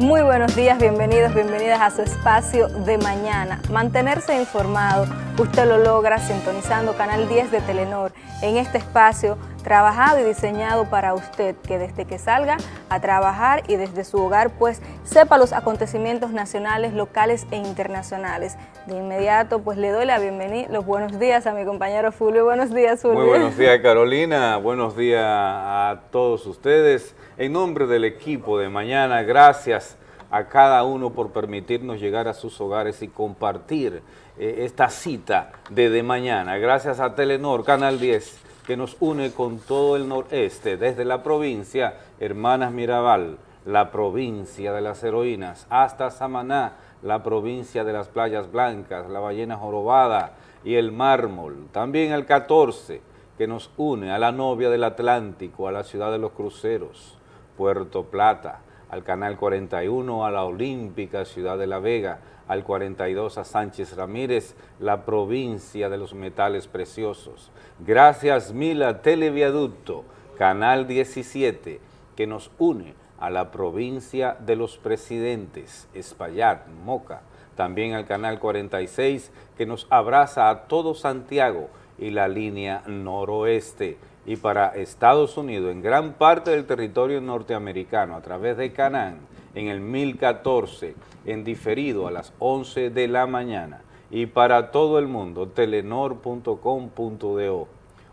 Muy buenos días, bienvenidos, bienvenidas a su espacio de mañana. Mantenerse informado, usted lo logra sintonizando Canal 10 de Telenor. En este espacio, trabajado y diseñado para usted, que desde que salga a trabajar y desde su hogar, pues sepa los acontecimientos nacionales, locales e internacionales. De inmediato, pues le doy la bienvenida, los buenos días a mi compañero Fulvio. Buenos días, Fulvio. Muy buenos días, Carolina. Buenos días a todos ustedes. En nombre del equipo de mañana, gracias a cada uno por permitirnos llegar a sus hogares y compartir eh, esta cita de, de mañana. Gracias a Telenor, Canal 10, que nos une con todo el noreste, desde la provincia Hermanas Mirabal, la provincia de las heroínas, hasta Samaná, la provincia de las playas blancas, la ballena jorobada y el mármol. También el 14, que nos une a la novia del Atlántico, a la ciudad de los cruceros, Puerto Plata, al Canal 41, a la Olímpica, Ciudad de la Vega, al 42 a Sánchez Ramírez, la provincia de los metales preciosos. Gracias Mila Televiaducto, Canal 17, que nos une a la provincia de los presidentes, Espaillat, Moca, también al Canal 46, que nos abraza a todo Santiago y la línea noroeste y para Estados Unidos, en gran parte del territorio norteamericano, a través de Canán, en el 1014, en diferido a las 11 de la mañana, y para todo el mundo, telenor.com.do.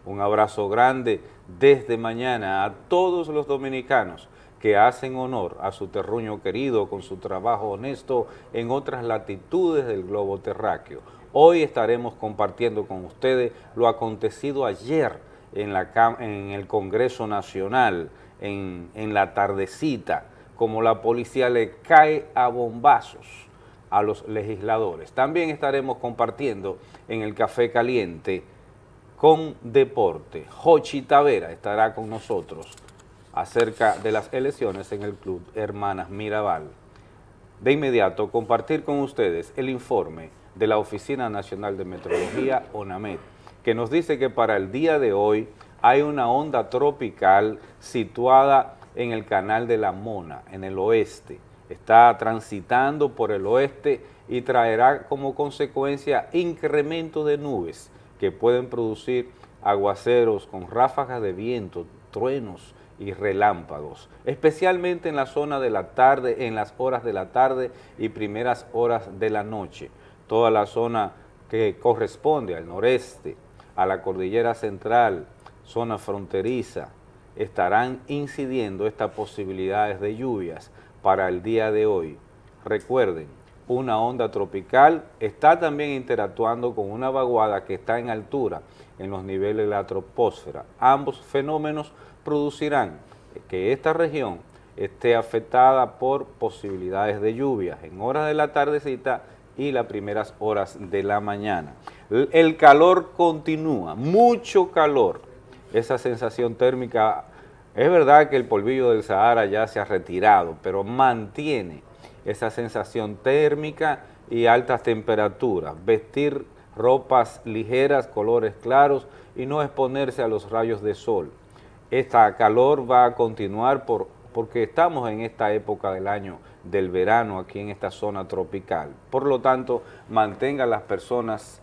Un abrazo grande desde mañana a todos los dominicanos que hacen honor a su terruño querido con su trabajo honesto en otras latitudes del globo terráqueo. Hoy estaremos compartiendo con ustedes lo acontecido ayer en, el Congreso Nacional, en, en la tardecita, como la policía le cae a bombazos a los legisladores. También estaremos compartiendo en el Café Caliente con Deporte. Jochi Tavera estará con nosotros acerca de las elecciones en el Club Hermanas Mirabal. De inmediato, compartir con ustedes el informe de la Oficina Nacional de Meteorología, ONAMED, que nos dice que para el día de hoy hay una onda tropical situada en el canal de la Mona, en el oeste. Está transitando por el oeste y traerá como consecuencia incremento de nubes que pueden producir aguaceros con ráfagas de viento, truenos y relámpagos, especialmente en la zona de la tarde, en las horas de la tarde y primeras horas de la noche. Toda la zona que corresponde al noreste, a la cordillera central, zona fronteriza, estarán incidiendo estas posibilidades de lluvias para el día de hoy. Recuerden, una onda tropical está también interactuando con una vaguada que está en altura en los niveles de la troposfera. Ambos fenómenos producirán que esta región esté afectada por posibilidades de lluvias en horas de la tardecita y las primeras horas de la mañana. El calor continúa, mucho calor. Esa sensación térmica, es verdad que el polvillo del Sahara ya se ha retirado, pero mantiene esa sensación térmica y altas temperaturas. Vestir ropas ligeras, colores claros y no exponerse a los rayos de sol. Esta calor va a continuar por, porque estamos en esta época del año del verano aquí en esta zona tropical. Por lo tanto, mantenga a las personas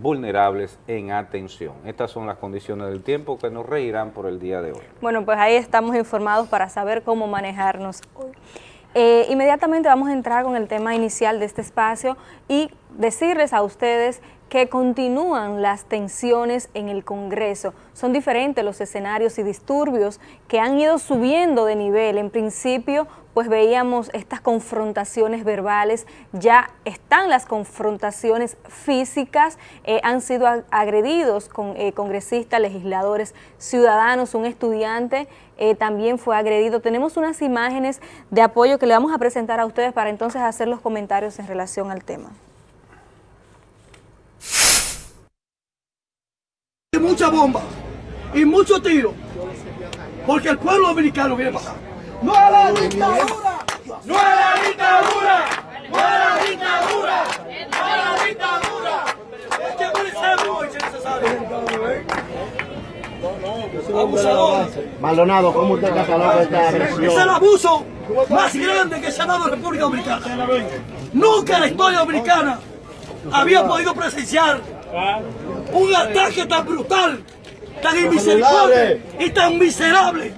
vulnerables en atención. Estas son las condiciones del tiempo que nos reirán por el día de hoy. Bueno, pues ahí estamos informados para saber cómo manejarnos hoy. Eh, inmediatamente vamos a entrar con el tema inicial de este espacio y decirles a ustedes que continúan las tensiones en el Congreso. Son diferentes los escenarios y disturbios que han ido subiendo de nivel. En principio, pues veíamos estas confrontaciones verbales, ya están las confrontaciones físicas, eh, han sido agredidos con eh, congresistas, legisladores, ciudadanos, un estudiante eh, también fue agredido. Tenemos unas imágenes de apoyo que le vamos a presentar a ustedes para entonces hacer los comentarios en relación al tema. Mucha bomba y mucho tiro, porque el pueblo dominicano viene acá. ¡No a la dictadura! ¡No a la dictadura! ¡No a la dictadura! ¡No a la dictadura! Es que muy necesario. Abusadores. Maldonado, ¿cómo usted cataloga esta agresión? Es el abuso más grande que se ha dado en República Dominicana. Nunca en la historia dominicana había podido presenciar un ataque tan brutal, tan inmisericordiable y tan miserable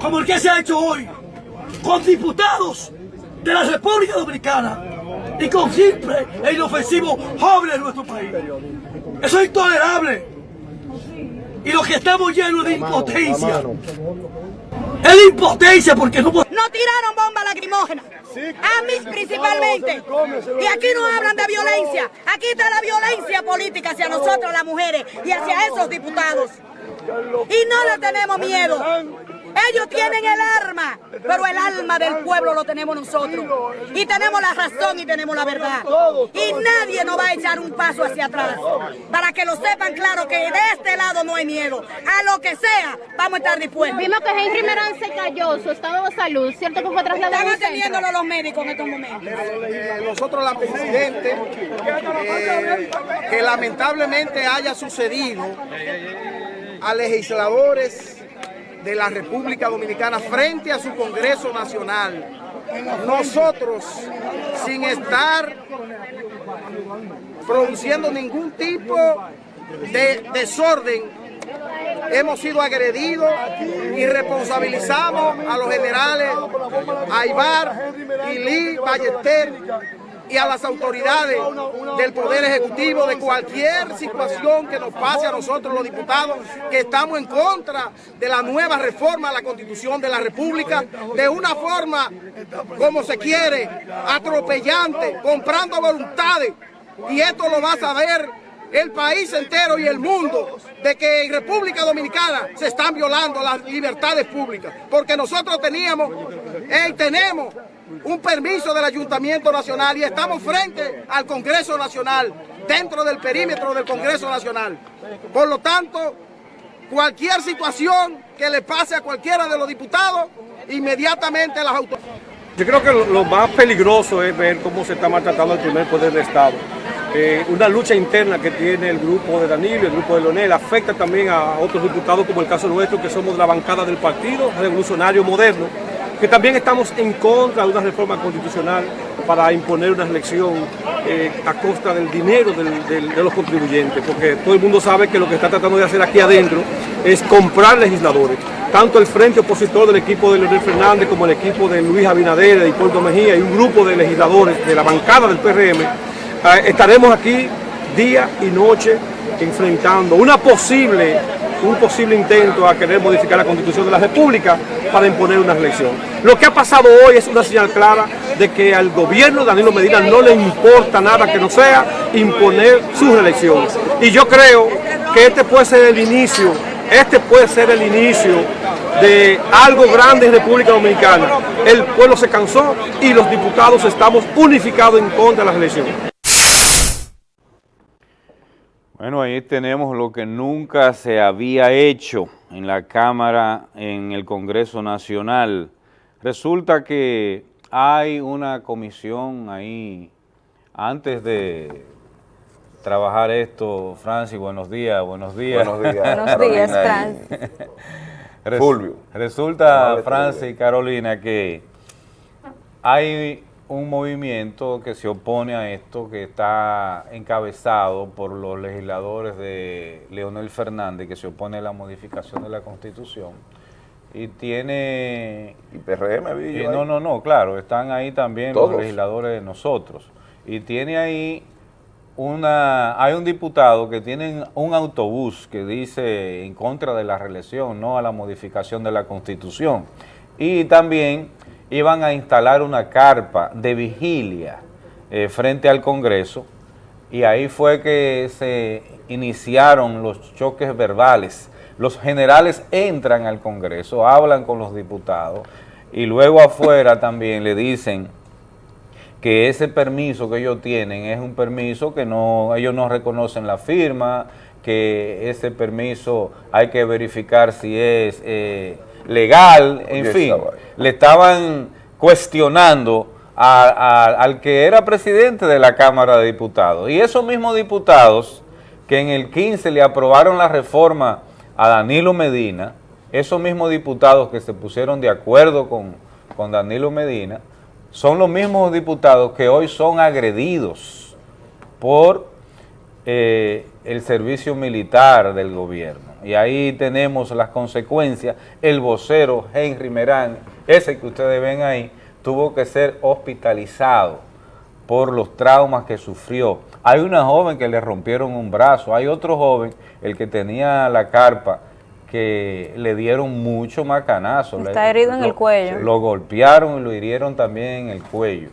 como el que se ha hecho hoy con diputados de la República Dominicana y con simple e inofensivo jóvenes de nuestro país. Eso es intolerable. Y los que estamos llenos de impotencia. Es de impotencia porque no podemos... No tiraron bombas lacrimógenas. A mí principalmente. Y aquí no hablan de violencia. Aquí está la violencia política hacia nosotros las mujeres y hacia esos diputados. Y no le tenemos miedo. Ellos tienen el arma, pero el alma del pueblo lo tenemos nosotros. Y tenemos la razón y tenemos la verdad. Y nadie nos va a echar un paso hacia atrás. Para que lo sepan claro que de este lado no hay miedo. A lo que sea, vamos a estar dispuestos. Vimos que Henry Merán se cayó, su estado de salud, ¿cierto que fue trasladado Están atendiéndolo los médicos en estos momentos. Eh, nosotros la presidente eh, que lamentablemente haya sucedido a legisladores de la República Dominicana frente a su Congreso Nacional. Nosotros, sin estar produciendo ningún tipo de desorden, hemos sido agredidos y responsabilizamos a los generales Aibar, Ilí, Ballester y a las autoridades del Poder Ejecutivo de cualquier situación que nos pase a nosotros los diputados que estamos en contra de la nueva reforma a la Constitución de la República de una forma como se quiere, atropellante, comprando voluntades. Y esto lo va a saber el país entero y el mundo de que en República Dominicana se están violando las libertades públicas, porque nosotros teníamos y tenemos un permiso del Ayuntamiento Nacional y estamos frente al Congreso Nacional, dentro del perímetro del Congreso Nacional. Por lo tanto, cualquier situación que le pase a cualquiera de los diputados, inmediatamente las autoridades. Yo creo que lo, más peligroso es ver cómo se está maltratando el primer poder del Estado. Eh, una lucha interna que tiene el grupo de Danilo, el grupo de Leonel, afecta también a otros diputados como el caso nuestro, que somos de la bancada del Partido Revolucionario Moderno, que también estamos en contra de una reforma constitucional para imponer una elección eh, a costa del dinero de los contribuyentes, porque todo el mundo sabe que lo que está tratando de hacer aquí adentro es comprar legisladores. Tanto el frente opositor del equipo de Leonel Fernández como el equipo de Luis Abinader, de Hipólito Mejía y un grupo de legisladores de la bancada del PRM, eh, estaremos aquí día y noche enfrentando una posible, un posible intento a querer modificar la constitución de la República para imponer una elección. Lo que ha pasado hoy es una señal clara de que al gobierno de Danilo Medina no le importa nada que no sea imponer su reelección. Y yo creo que este puede ser el inicio, este puede ser el inicio de algo grande en República Dominicana. El pueblo se cansó y los diputados estamos unificados en contra de las elecciones. Bueno, ahí tenemos lo que nunca se había hecho en la Cámara, en el Congreso Nacional. Resulta que hay una comisión ahí, antes de trabajar esto, Francis, buenos días, buenos días. Buenos días, Buenos días, y- Francis. Res- Fulvio. Resulta, Amable Francis y. Carolina, que hay un movimiento que se opone a esto, que está encabezado por los legisladores de Leonel Fernández, que se opone a la modificación de la Constitución, y tiene... Y PRM, y yo no, no, no, claro, están ahí también Todos. los legisladores de nosotros. Y tiene ahí una, hay un diputado que tiene un autobús que dice en contra de la reelección, no a la modificación de la Constitución. Y también iban a instalar una carpa de vigilia eh, frente al Congreso y ahí fue que se iniciaron los choques verbales. Los generales entran al Congreso, hablan con los diputados y luego afuera también le dicen que ese permiso que ellos tienen es un permiso que no ellos no reconocen la firma, que ese permiso hay que verificar si es eh, legal, en Oye, fin, le estaban cuestionando a- a- al que era presidente de la Cámara de Diputados. Y esos mismos diputados que en el 15 le aprobaron la reforma a Danilo Medina, esos mismos diputados que se pusieron de acuerdo con, con Danilo Medina, son los mismos diputados que hoy son agredidos por eh, el servicio militar del gobierno. Y ahí tenemos las consecuencias. El vocero Henry Merán, ese que ustedes ven ahí, tuvo que ser hospitalizado por los traumas que sufrió. Hay una joven que le rompieron un brazo, hay otro joven, el que tenía la carpa, que le dieron mucho macanazo. Está Le- herido en el cuello. Lo golpearon y lo hirieron también en el cuello,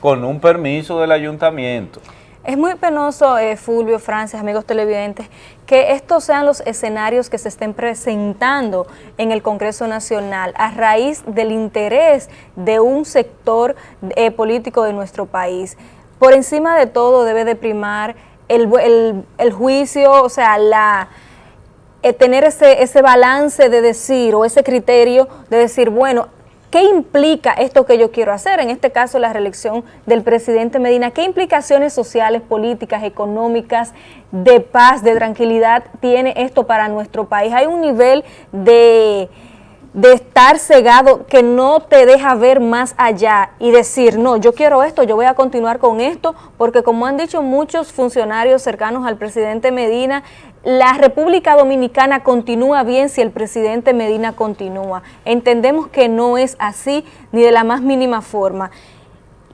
con un permiso del ayuntamiento. Es muy penoso, eh, Fulvio, Francis, amigos televidentes, que estos sean los escenarios que se estén presentando en el Congreso Nacional a raíz del interés de un sector eh, político de nuestro país. Por encima de todo debe de primar el, el- el juicio, o sea, la, eh, tener ese, ese balance de decir o ese criterio de decir, bueno, ¿qué implica esto que yo quiero hacer? En este caso, la reelección del presidente Medina. ¿Qué implicaciones sociales, políticas, económicas, de paz, de tranquilidad tiene esto para nuestro país? Hay un nivel de de estar cegado que no te deja ver más allá y decir, no, yo quiero esto, yo voy a continuar con esto, porque como han dicho muchos funcionarios cercanos al presidente Medina, la República Dominicana continúa bien si el presidente Medina continúa. Entendemos que no es así ni de la más mínima forma.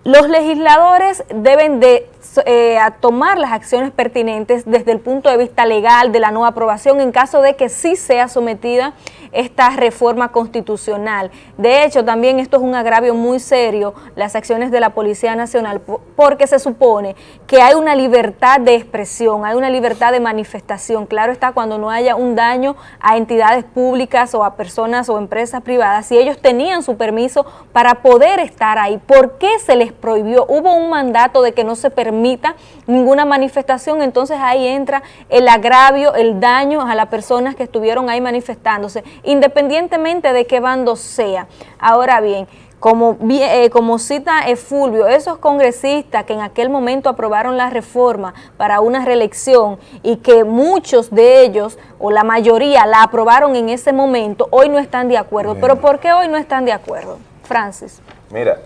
Los legisladores deben de eh, tomar las acciones pertinentes desde el punto de vista legal de la no aprobación en caso de que sí sea sometida esta reforma constitucional. De hecho, también esto es un agravio muy serio, las acciones de la Policía Nacional, po- porque se supone que hay una libertad de expresión, hay una libertad de manifestación. Claro está cuando no haya un daño a entidades públicas o a personas o empresas privadas, si ellos tenían su permiso para poder estar ahí. ¿Por qué se les prohibió? Hubo un mandato de que no se permita ninguna manifestación, entonces ahí entra el agravio, el daño a las personas que estuvieron ahí manifestándose, independientemente de qué bando sea. Ahora bien, como, eh, como cita Fulvio, esos congresistas que en aquel momento aprobaron la reforma para una reelección y que muchos de ellos, o la mayoría, la aprobaron en ese momento, hoy no están de acuerdo. Bien. ¿Pero por qué hoy no están de acuerdo? Francis. Mira,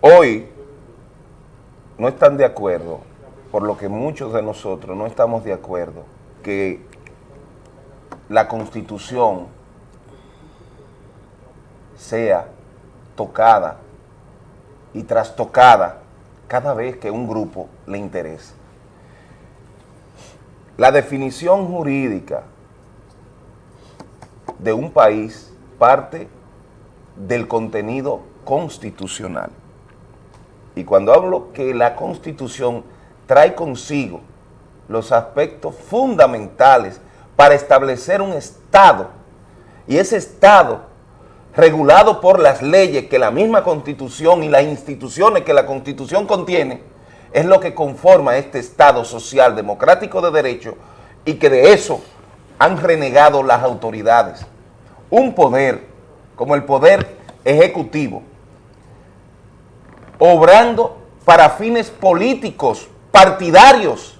hoy no están de acuerdo, por lo que muchos de nosotros no estamos de acuerdo, que la constitución sea tocada y trastocada cada vez que un grupo le interese. La definición jurídica de un país parte del contenido constitucional. Y cuando hablo que la constitución trae consigo los aspectos fundamentales para establecer un Estado, y ese Estado regulado por las leyes que la misma constitución y las instituciones que la constitución contiene, es lo que conforma este Estado social democrático de derecho y que de eso han renegado las autoridades. Un poder como el poder ejecutivo, obrando para fines políticos, partidarios,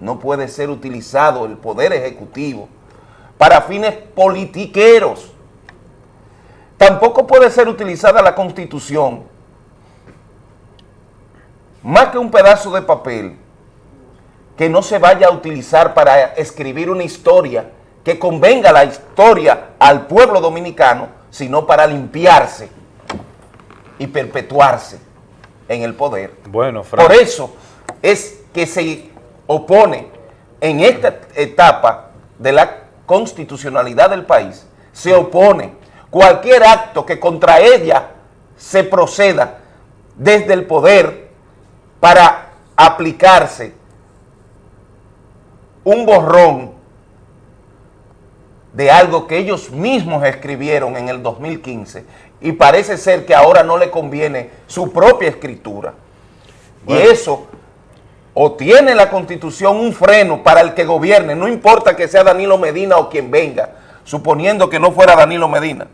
no puede ser utilizado el poder ejecutivo para fines politiqueros. Tampoco puede ser utilizada la constitución más que un pedazo de papel que no se vaya a utilizar para escribir una historia que convenga la historia al pueblo dominicano, sino para limpiarse y perpetuarse en el poder. Bueno, Por eso es que se opone en esta etapa de la constitucionalidad del país, se opone cualquier acto que contra ella se proceda desde el poder para aplicarse un borrón de algo que ellos mismos escribieron en el 2015 y parece ser que ahora no le conviene su propia escritura. Bueno. Y eso o tiene la constitución un freno para el que gobierne, no importa que sea Danilo Medina o quien venga, suponiendo que no fuera Danilo Medina.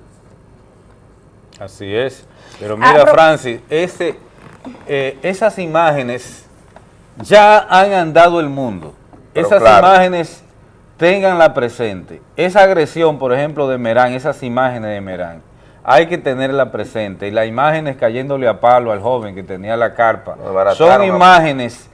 Así es. Pero mira, Ah, pero- Francis, ese, eh, esas imágenes ya han andado el mundo. Pero esas claro. imágenes tenganla presente. Esa agresión, por ejemplo, de Merán, esas imágenes de Merán, hay que tenerla presente. Y las imágenes cayéndole a palo al joven que tenía la carpa, son imágenes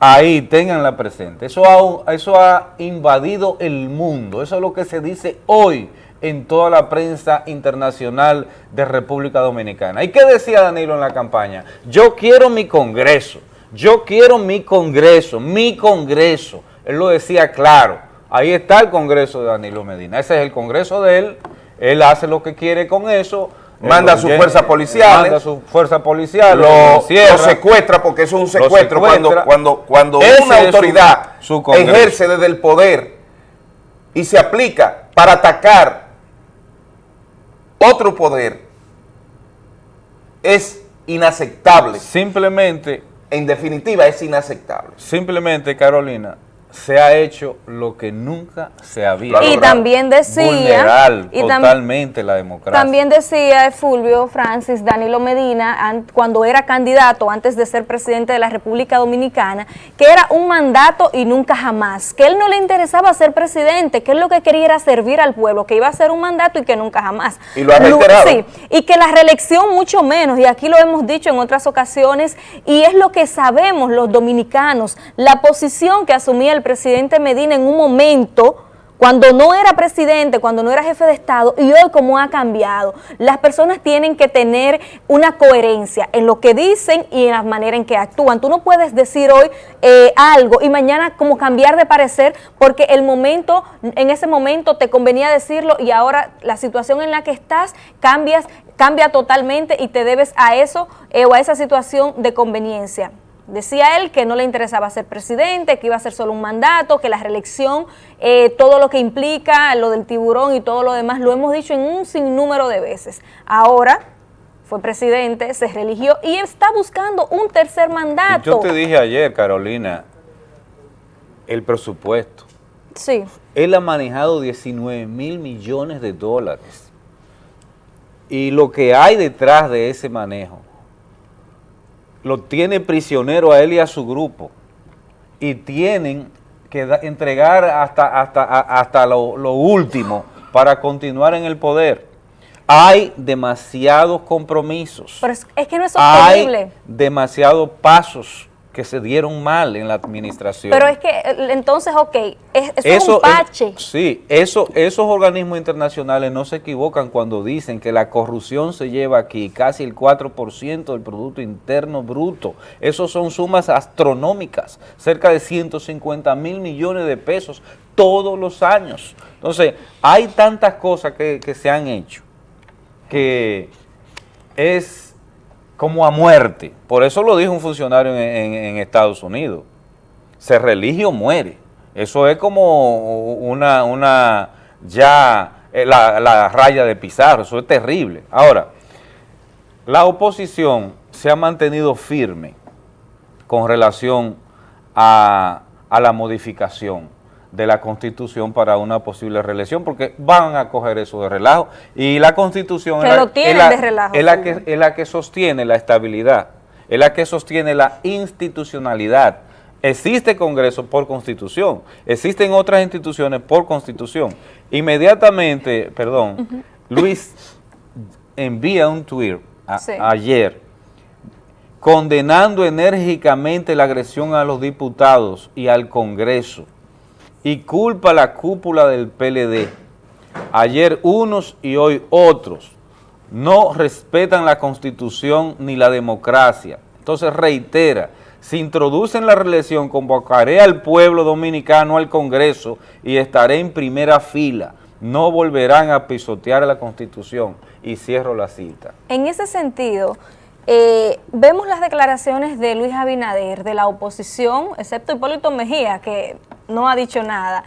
ahí, tenganla presente. Eso ha, eso ha invadido el mundo. Eso es lo que se dice hoy en toda la prensa internacional de República Dominicana. ¿Y qué decía Danilo en la campaña? Yo quiero mi Congreso, yo quiero mi Congreso, mi Congreso. Él lo decía claro. Ahí está el Congreso de Danilo Medina. Ese es el Congreso de él. Él hace lo que quiere con eso. Manda su fuerza policial. Manda su fuerza policial. Lo, secuestra porque eso es un secuestro. Cuando, cuando, cuando una autoridad ejerce desde el poder y se aplica para atacar otro poder, es inaceptable. Simplemente. En definitiva, es inaceptable. Simplemente, Carolina, se ha hecho lo que nunca se había y también decía y totalmente la democracia. también decía Fulvio Francis Danilo Medina cuando era candidato antes de ser presidente de la República Dominicana que era un mandato y nunca jamás que él no le interesaba ser presidente que él lo que quería era servir al pueblo que iba a ser un mandato y que nunca jamás. Y lo ha reiterado. sí, y que la reelección mucho menos y aquí lo hemos dicho en otras ocasiones y es lo que sabemos los dominicanos la posición que asumía el presidente Medina en un momento cuando no era presidente, cuando no era jefe de Estado, y hoy cómo ha cambiado. Las personas tienen que tener una coherencia en lo que dicen y en la manera en que actúan. Tú no puedes decir hoy eh, algo y mañana como cambiar de parecer porque el momento, en ese momento te convenía decirlo y ahora la situación en la que estás cambias, cambia totalmente y te debes a eso eh, o a esa situación de conveniencia. Decía él que no le interesaba ser presidente, que iba a ser solo un mandato, que la reelección, eh, todo lo que implica, lo del tiburón y todo lo demás, lo hemos dicho en un sinnúmero de veces. Ahora fue presidente, se religió y está buscando un tercer mandato. Yo te dije ayer, Carolina, el presupuesto. Sí. Él ha manejado 19 mil millones de dólares. Y lo que hay detrás de ese manejo lo tiene prisionero a él y a su grupo y tienen que entregar hasta, hasta, hasta lo, último para continuar en el poder. Hay demasiados compromisos. Pero es, que no es sostenible. Hay demasiados pasos que se dieron mal en la administración. Pero es que entonces, ok, es, eso, un pache. sí, eso, esos organismos internacionales no se equivocan cuando dicen que la corrupción se lleva aquí casi el 4% del Producto Interno Bruto. Esos son sumas astronómicas, cerca de 150 mil millones de pesos todos los años. Entonces, hay tantas cosas que, que se han hecho que es como a muerte. Por eso lo dijo un funcionario en, Estados Unidos. Se religio muere. Eso es como una, una ya eh, la, raya de Pizarro, eso es terrible. Ahora, la oposición se ha mantenido firme con relación a, a la modificación de la Constitución para una posible reelección, porque van a coger eso de relajo. Y la Constitución es la, que, es la que sostiene la estabilidad, es la que sostiene la institucionalidad. Existe Congreso por Constitución, existen otras instituciones por Constitución. Inmediatamente, perdón, Luis envía un tweet ayer condenando enérgicamente la agresión a los diputados y al Congreso y culpa la cúpula del PLD. Ayer unos y hoy otros no respetan la Constitución ni la democracia. Entonces reitera, si introducen la reelección, convocaré al pueblo dominicano al Congreso y estaré en primera fila. No volverán a pisotear la Constitución. Y cierro la cita. En ese sentido, eh, vemos las declaraciones de Luis Abinader, de la oposición, excepto Hipólito Mejía, que no ha dicho nada.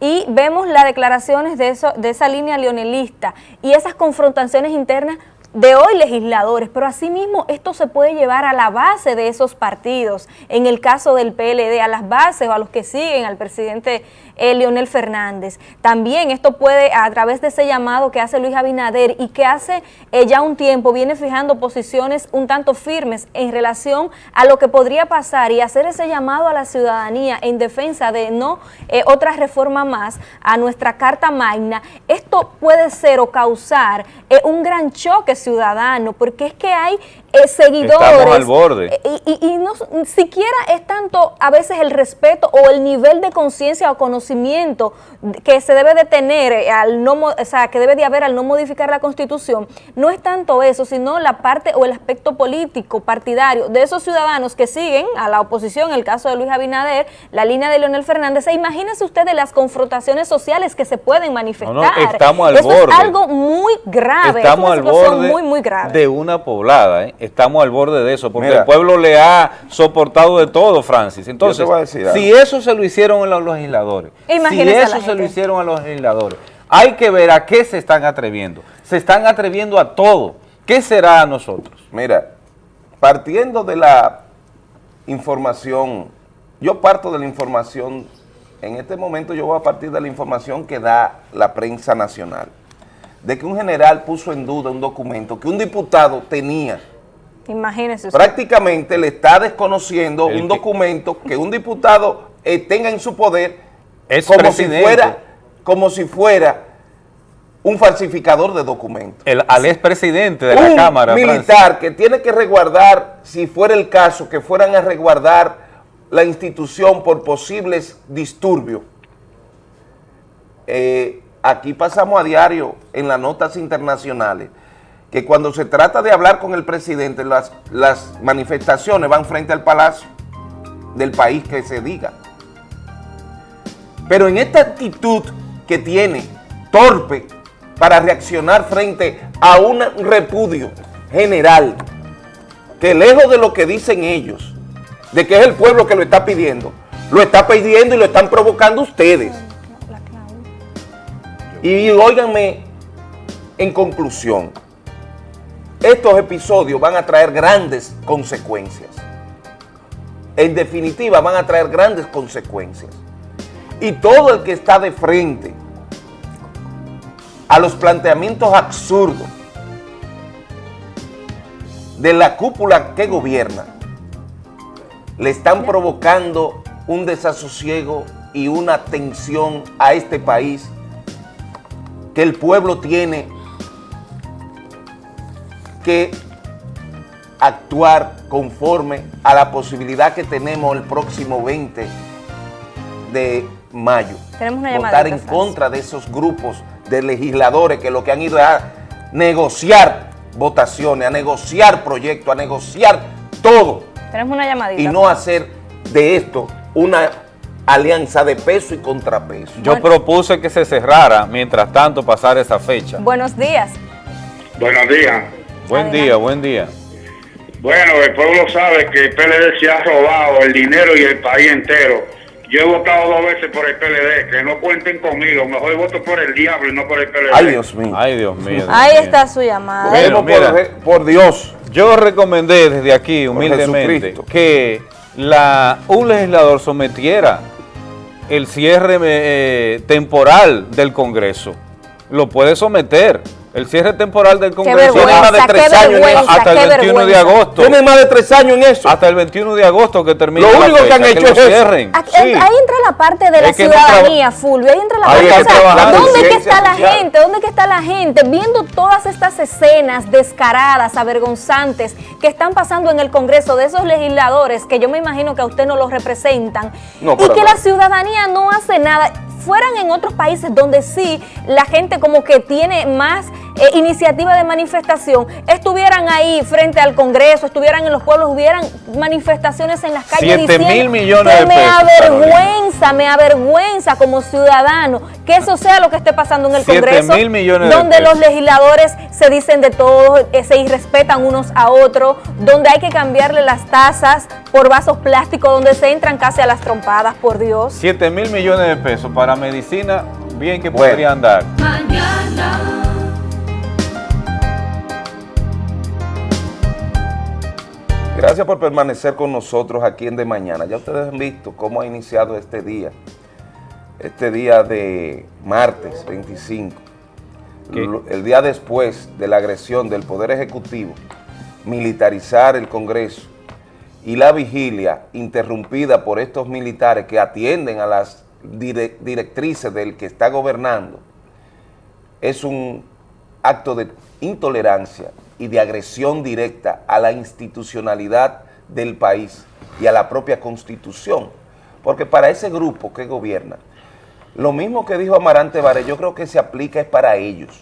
Y vemos las declaraciones de, de esa línea leonelista y esas confrontaciones internas de hoy legisladores, pero asimismo esto se puede llevar a la base de esos partidos, en el caso del PLD, a las bases o a los que siguen al presidente eh, Leonel Fernández. También esto puede, a través de ese llamado que hace Luis Abinader y que hace eh, ya un tiempo, viene fijando posiciones un tanto firmes en relación a lo que podría pasar y hacer ese llamado a la ciudadanía en defensa de no eh, otra reforma más a nuestra Carta Magna, esto puede ser o causar eh, un gran choque ciudadano, porque es que hay eh, seguidores. Estamos al borde. eh, y, y no siquiera es tanto a veces el respeto o el nivel de conciencia o conocimiento que se debe de tener eh, al no, o sea, que debe de haber al no modificar la Constitución, no es tanto eso, sino la parte o el aspecto político, partidario de esos ciudadanos que siguen a la oposición, el caso de Luis Abinader, la línea de Leonel Fernández, e imagínense ustedes las confrontaciones sociales que se pueden manifestar. No, no, estamos al eso borde. es algo muy grave, Estamos es al una borde muy, muy grave. de una poblada, ¿eh? Estamos al borde de eso, porque Mira. el pueblo le ha soportado de todo, Francis. Entonces, si eso se lo hicieron a los legisladores, si Imagínese eso se lo hicieron a los legisladores, hay que ver a qué se están atreviendo. Se están atreviendo a todo. ¿Qué será a nosotros? Mira, partiendo de la información, yo parto de la información, en este momento yo voy a partir de la información que da la prensa nacional, de que un general puso en duda un documento que un diputado tenía. Imagínese usted. Prácticamente le está desconociendo El un que- documento que un diputado eh, tenga en su poder Es como si, fuera, como si fuera un falsificador de documentos El, al expresidente de un la Cámara, Francis. militar que tiene que resguardar, si fuera el caso, que fueran a resguardar la institución por posibles disturbios. Eh, aquí pasamos a diario en las notas internacionales que cuando se trata de hablar con el presidente, las, las manifestaciones van frente al palacio del país que se diga. Pero en esta actitud que tiene, torpe, para reaccionar frente a un repudio general, que lejos de lo que dicen ellos, de que es el pueblo que lo está pidiendo, lo está pidiendo y lo están provocando ustedes. Y óiganme, en conclusión, estos episodios van a traer grandes consecuencias. En definitiva, van a traer grandes consecuencias. Y todo el que está de frente a los planteamientos absurdos de la cúpula que gobierna, le están provocando un desasosiego y una tensión a este país que el pueblo tiene que actuar conforme a la posibilidad que tenemos el próximo 20 de mayo. Tenemos una Votar en Francis. contra de esos grupos de legisladores que lo que han ido es a negociar votaciones, a negociar proyectos, a negociar todo Tenemos una llamadita. y no hacer de esto una alianza de peso y contrapeso. Yo Bueno. propuse que se cerrara, mientras tanto pasar esa fecha. Buenos días. Buenos días. Buen Adelante. día, buen día. Bueno, el pueblo sabe que el PLD se ha robado el dinero y el país entero. Yo he votado dos veces por el PLD, que no cuenten conmigo. Mejor voto por el diablo y no por el PLD. Ay, Dios mío. Ay, Dios mío. Dios Ahí mío. está su llamada. Bueno, por, Dios. Yo recomendé desde aquí, humildemente, que la, un legislador sometiera el cierre eh, temporal del Congreso. Lo puede someter. El cierre temporal del Congreso Tiene más de tres años en eso. vergüenza, hasta el qué 21 de agosto. Tiene más de tres años en eso. Hasta el 21 de agosto que termine Lo la único que han hecho es eso. cierren. Aquí- Sí. Ahí entra la parte de la Es que no ciudadanía, Fulvio. Ahí entra la Hay parte. que ¿Dónde que está la social. gente? ¿Dónde que está la gente viendo todas estas escenas descaradas, avergonzantes que están pasando en el Congreso de esos legisladores que yo me imagino que a usted no los representan No, y que nada. la ciudadanía no hace nada? Fueran en otros países donde sí la gente como que tiene más eh, iniciativa de manifestación, estuvieran ahí frente al Congreso, estuvieran en los pueblos, hubieran manifestaciones en las calles Siete diciendo mil millones que de me pesos, avergüenza, me avergüenza como ciudadano que eso sea lo que esté pasando en el Siete Congreso, mil millones de donde pesos. los legisladores se dicen de todo, eh, se irrespetan unos a otros, donde hay que cambiarle las tazas por vasos plásticos, donde se entran casi a las trompadas, por Dios. 7 mil millones de pesos para medicina, bien que Bueno. podrían dar. Gracias por permanecer con nosotros aquí en De Mañana. Ya ustedes han visto cómo ha iniciado este día. este día de martes 25, ¿Qué? lo- el día después de la agresión del Poder Ejecutivo, militarizar el Congreso y la vigilia interrumpida por estos militares que atienden a las dire- directrices del que está gobernando, es un acto de intolerancia y de agresión directa a la institucionalidad del país y a la propia constitución. Porque para ese grupo que gobierna, lo mismo que dijo Amarante Vare, yo creo que se aplica es para ellos.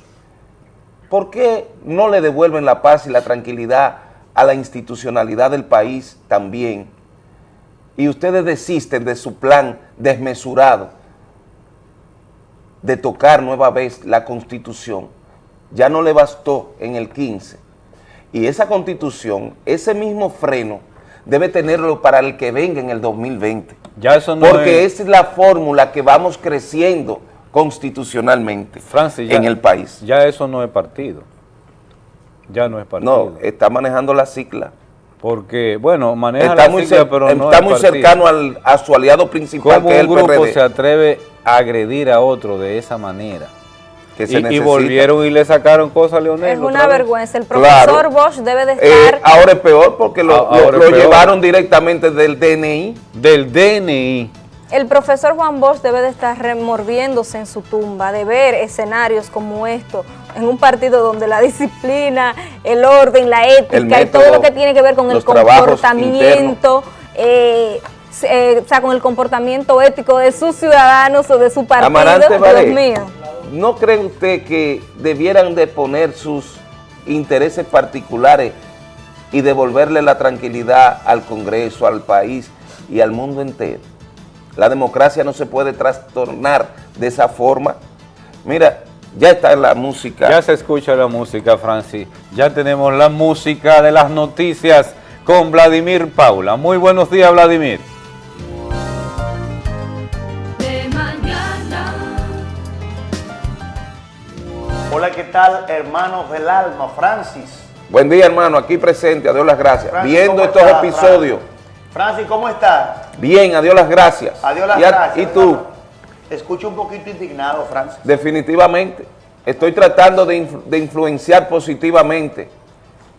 ¿Por qué no le devuelven la paz y la tranquilidad a la institucionalidad del país también? Y ustedes desisten de su plan desmesurado de tocar nueva vez la Constitución. Ya no le bastó en el 15. Y esa Constitución, ese mismo freno, debe tenerlo para el que venga en el 2020. Ya eso no Porque es... esa es la fórmula que vamos creciendo constitucionalmente Francis, ya- en el país. Ya eso no es partido. Ya no es partido. No, está manejando la cicla. Porque, bueno, maneja Está la muy, cer- pero no está es muy partido. cercano al, a su aliado principal, ¿Cómo que es un el grupo PRD. se atreve a agredir a otro de esa manera? Que Y, se y necesita. volvieron y le sacaron cosas a Leonel. Es una vergüenza. El Claro. profesor Bosch debe de Eh, estar... ahora es peor porque lo, lo- peor. llevaron directamente del DNI. Del DNI. El profesor Juan Bosch debe de estar remorviéndose en su tumba, de ver escenarios como esto, en un partido donde la disciplina, el orden, la ética y todo lo que tiene que ver con el comportamiento, eh, eh, o sea, con el comportamiento ético de sus ciudadanos o de su partido, Amarante Dios Baré, mío. ¿No cree usted que debieran de poner sus intereses particulares y devolverle la tranquilidad al Congreso, al país y al mundo entero? La democracia no se puede trastornar de esa forma. Mira, ya está la música. Ya se escucha la música, Francis. Ya tenemos la música de las noticias con Vladimir Paula. Muy buenos días, Vladimir. Hola, ¿qué tal, hermanos del alma? Francis. Buen día, hermano, aquí presente, a Dios las gracias. Francis, Viendo ¿cómo estos episodios, Francis? ¿cómo estás? bien, a Dios las gracias. Adiós las y, a- gracias. y tú, escucho un poquito indignado, Francis. definitivamente, estoy tratando de, influ- de influenciar positivamente,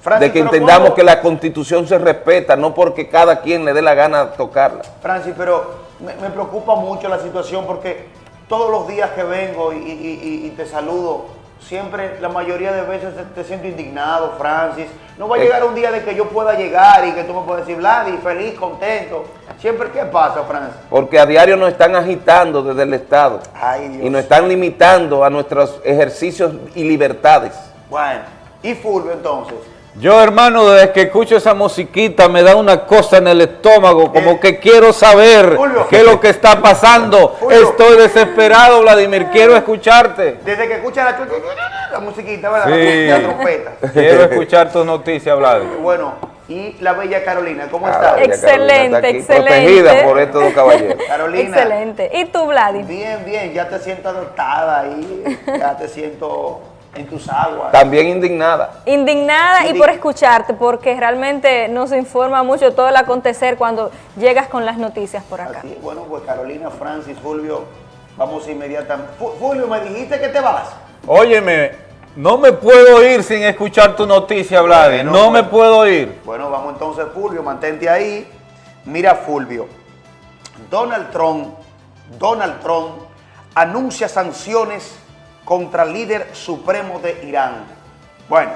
Francis, de que entendamos ¿cómo- que la Constitución se respeta, no porque cada quien le dé la gana tocarla. Francis, pero me, me preocupa mucho la situación porque todos los días que vengo y, y- y- y te saludo, siempre, la mayoría de veces te, siento indignado, Francis. No va a llegar un día de que yo pueda llegar y que tú me puedas decir, Vladi, feliz, contento. Siempre, ¿qué pasa, Francis? Porque a diario nos están agitando desde el Estado Ay, Dios. y nos están limitando a nuestros ejercicios y libertades. Bueno, y Fulvio entonces. Yo, hermano, desde que escucho esa musiquita me da una cosa en el estómago, como Eh, que quiero saber qué es lo que está pasando. Estoy desesperado, Vladimir, quiero escucharte. Desde que escucha la, la musiquita, ¿verdad? Sí. La trompeta. Quiero escuchar tus noticias, Vladimir. Bueno, y la bella Carolina, ¿cómo Ah, está? ya Excelente, está excelente. Protegida por estos dos caballeros. Carolina. Excelente. ¿Y tú, Vladi? Bien, bien, ya te siento adoptada ahí, ya te siento en tus aguas. También indignada. Indignada y por escucharte, porque realmente nos informa mucho todo el acontecer cuando llegas con las noticias por acá. Así, bueno, pues Carolina, Francis, Fulvio, vamos inmediatamente. Fulvio, me dijiste que te vas. Óyeme, no me puedo ir sin escuchar tu noticia. Bueno, No me puedo ir. Bueno, vamos entonces, Fulvio, mantente ahí. Mira, Fulvio, Donald Trump, Donald Trump anuncia sanciones contra el líder supremo de Irán. Bueno,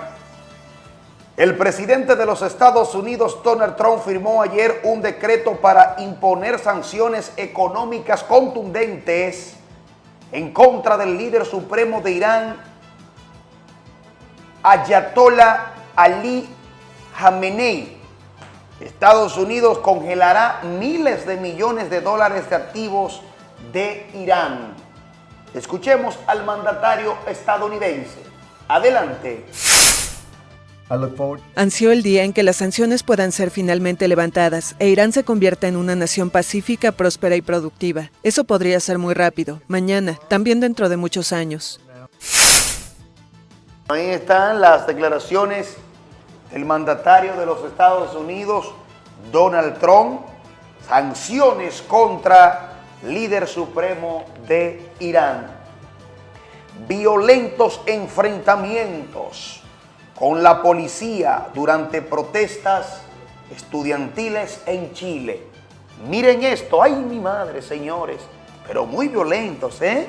el presidente de los Estados Unidos, Donald Trump, firmó ayer un decreto para imponer sanciones económicas contundentes en contra del líder supremo de Irán, Ayatollah Ali Khamenei. Estados Unidos congelará miles de millones de dólares de activos de Irán. Escuchemos al mandatario estadounidense. Adelante. Ansió el día en que las sanciones puedan ser finalmente levantadas e Irán se convierta en una nación pacífica, próspera y productiva. Eso podría ser muy rápido, mañana, también dentro de muchos años. Ahí están las declaraciones del mandatario de los Estados Unidos, Donald Trump, sanciones contra líder supremo de Irán. Violentos enfrentamientos con la policía durante protestas estudiantiles en Chile. Miren esto, ay mi madre, señores, pero muy violentos, ¿eh?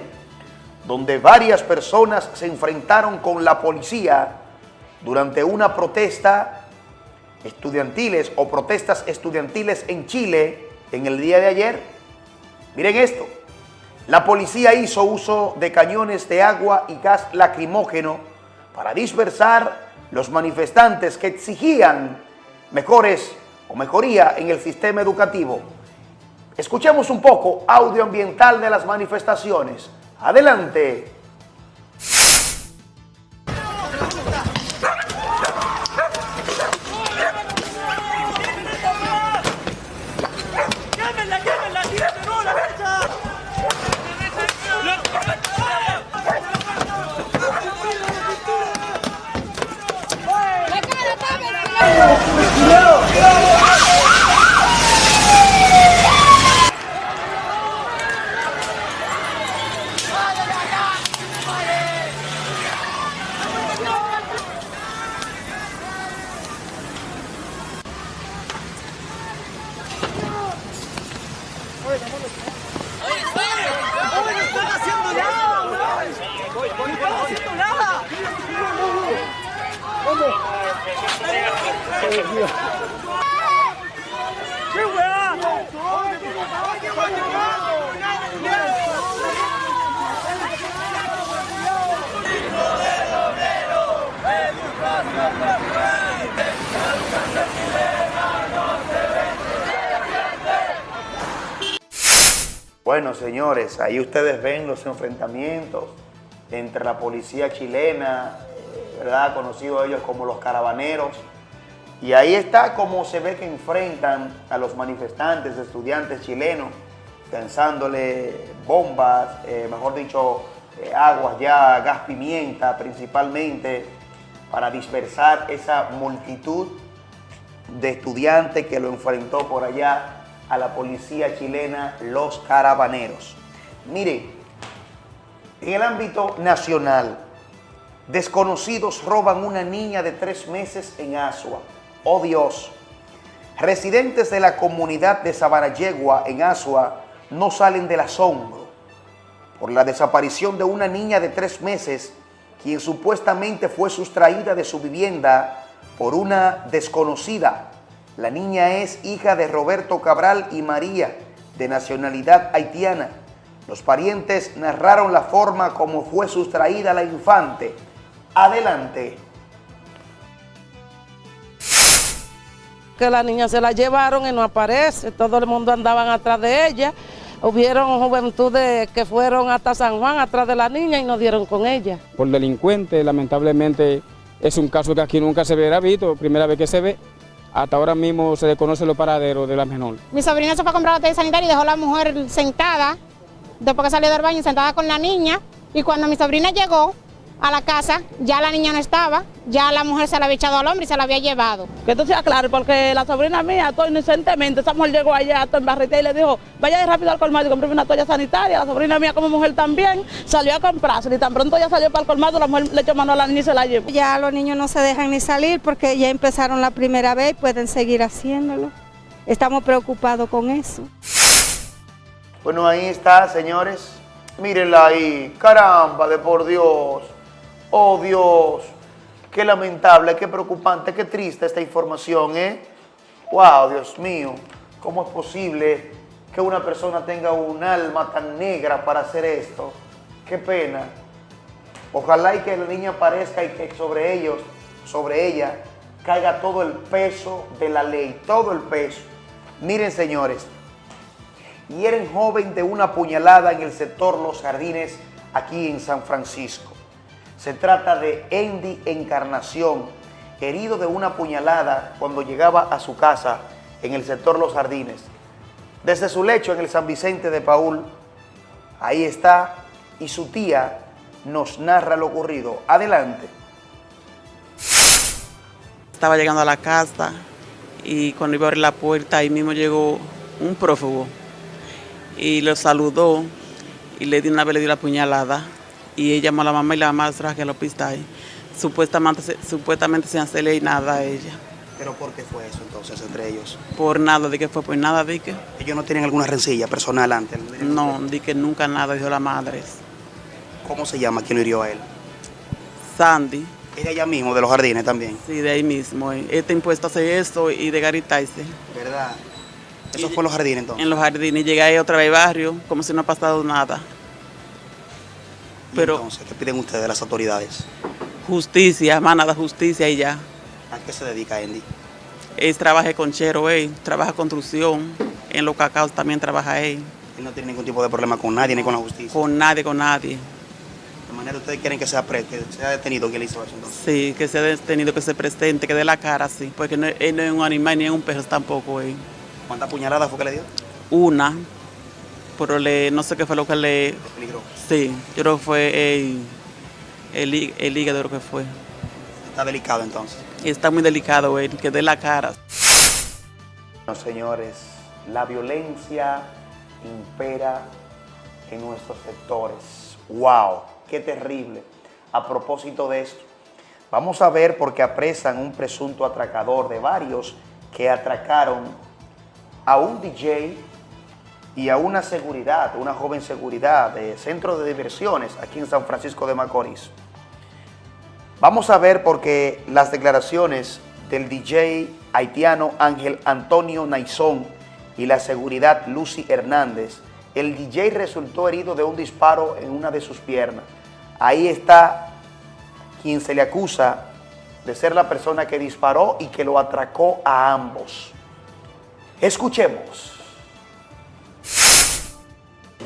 Donde varias personas se enfrentaron con la policía durante una protesta estudiantiles o protestas estudiantiles en Chile en el día de ayer. Miren esto, la policía hizo uso de cañones de agua y gas lacrimógeno para dispersar los manifestantes que exigían mejores o mejoría en el sistema educativo. Escuchemos un poco audio ambiental de las manifestaciones. Adelante. Señores, ahí ustedes ven los enfrentamientos entre la policía chilena, eh, ¿verdad? Conocidos ellos como los caravaneros. Y ahí está como se ve que enfrentan a los manifestantes, estudiantes chilenos, pensándole bombas, eh, mejor dicho, eh, aguas ya, gas pimienta principalmente, para dispersar esa multitud de estudiantes que lo enfrentó por allá a la policía chilena, los caravaneros. Mire, en el ámbito nacional, desconocidos roban una niña de tres meses en Asua. ¡Oh Dios! Residentes de la comunidad de Sabarayegua en Asua no salen del asombro por la desaparición de una niña de tres meses quien supuestamente fue sustraída de su vivienda por una desconocida la niña es hija de Roberto Cabral y María, de nacionalidad haitiana. Los parientes narraron la forma como fue sustraída la infante. Adelante. Que la niña se la llevaron y no aparece, todo el mundo andaban atrás de ella. Hubieron juventudes que fueron hasta San Juan atrás de la niña y no dieron con ella. Por delincuente, lamentablemente, es un caso que aquí nunca se verá visto, primera vez que se ve. Hasta ahora mismo se desconoce los paraderos de la menor. Mi sobrina se fue a comprar botella sanitaria y dejó a la mujer sentada, después que salió del baño, sentada con la niña. Y cuando mi sobrina llegó a la casa, ya la niña no estaba, ya la mujer se la había echado al hombre y se la había llevado. Que esto sea claro, porque la sobrina mía, todo inocentemente, esa mujer llegó allá, todo en barrita y le dijo, vaya rápido al colmado y compré una toalla sanitaria. La sobrina mía como mujer también salió a comprarse y tan pronto ya salió para el colmado, la mujer le echó mano a la niña y se la llevó. Ya los niños no se dejan ni salir porque ya empezaron la primera vez y pueden seguir haciéndolo. Estamos preocupados con eso. Bueno, ahí está, señores. Mírenla ahí. Caramba, de por Dios. Oh, Dios. Qué lamentable, qué preocupante, qué triste esta información, ¿eh? Wow, Dios mío. ¿Cómo es posible que una persona tenga un alma tan negra para hacer esto? Qué pena. Ojalá y que la niña aparezca y que sobre ellos, sobre ella, caiga todo el peso de la ley, todo el peso. Miren, señores, hieren joven de una puñalada en el sector Los Jardines, aquí en San Francisco. Se trata de Andy Encarnación, herido de una puñalada cuando llegaba a su casa en el sector Los Jardines. Desde su lecho en el San Vicente de Paul, ahí está, y su tía nos narra lo ocurrido. Adelante. Estaba llegando a la casa y cuando iba a abrir la puerta, ahí mismo llegó un prófugo y lo saludó y le dio una vez le dio la puñalada y ella llamó a la mamá y la mamá trajo al hospital. Supuestamente, se- supuestamente sin hacerle nada a ella. ¿Pero por qué fue eso entonces entre ellos? Por nada, de que fue por nada, de que. ¿Ellos no tienen alguna rencilla personal antes? No, de que nunca nada, dijo la madre. ¿Cómo se llama? ¿Quién lo hirió a él? Sandy. ¿Es de allá mismo, de los jardines también? Sí, de ahí mismo. Está impuesto a hacer eso y de garitarse. ¿Verdad? Eso fue en los jardines entonces. En los jardines. Llegué ahí otra vez al barrio, como si no ha pasado nada. Pero, entonces, ¿qué piden ustedes de las autoridades? Justicia, más nada, justicia y ya. ¿A qué se dedica Andy? Él trabaja con Chero, él trabaja construcción. En los cacaos también trabaja él. Él no tiene ningún tipo de problema con nadie ni con la justicia. Con nadie, con nadie. De manera ustedes quieren que sea, pre- que sea detenido quien le hizo eso entonces. Sí, que se ha tenido que ser presente, que dé la cara, sí. Porque no, él no es un animal ni es un perro tampoco, él. ¿Cuántas puñaladas fue que le dio? Una. Pero le, no sé qué fue lo que le... Sí, yo creo que fue el, el, el hígado, creo que fue. Está delicado entonces. Está muy delicado, él, que dé la cara. Bueno, señores, la violencia impera en nuestros sectores. ¡Wow! ¡Qué terrible! A propósito de esto, vamos a ver por qué apresan un presunto atracador de varios que atracaron a un DJ y a una seguridad, una joven seguridad de centro de diversiones aquí en San Francisco de Macorís. Vamos a ver porque las declaraciones del DJ haitiano Ángel Antonio Naizón y la seguridad Lucy Hernández, el DJ resultó herido de un disparo en una de sus piernas. Ahí está quien se le acusa de ser la persona que disparó y que lo atracó a ambos. Escuchemos.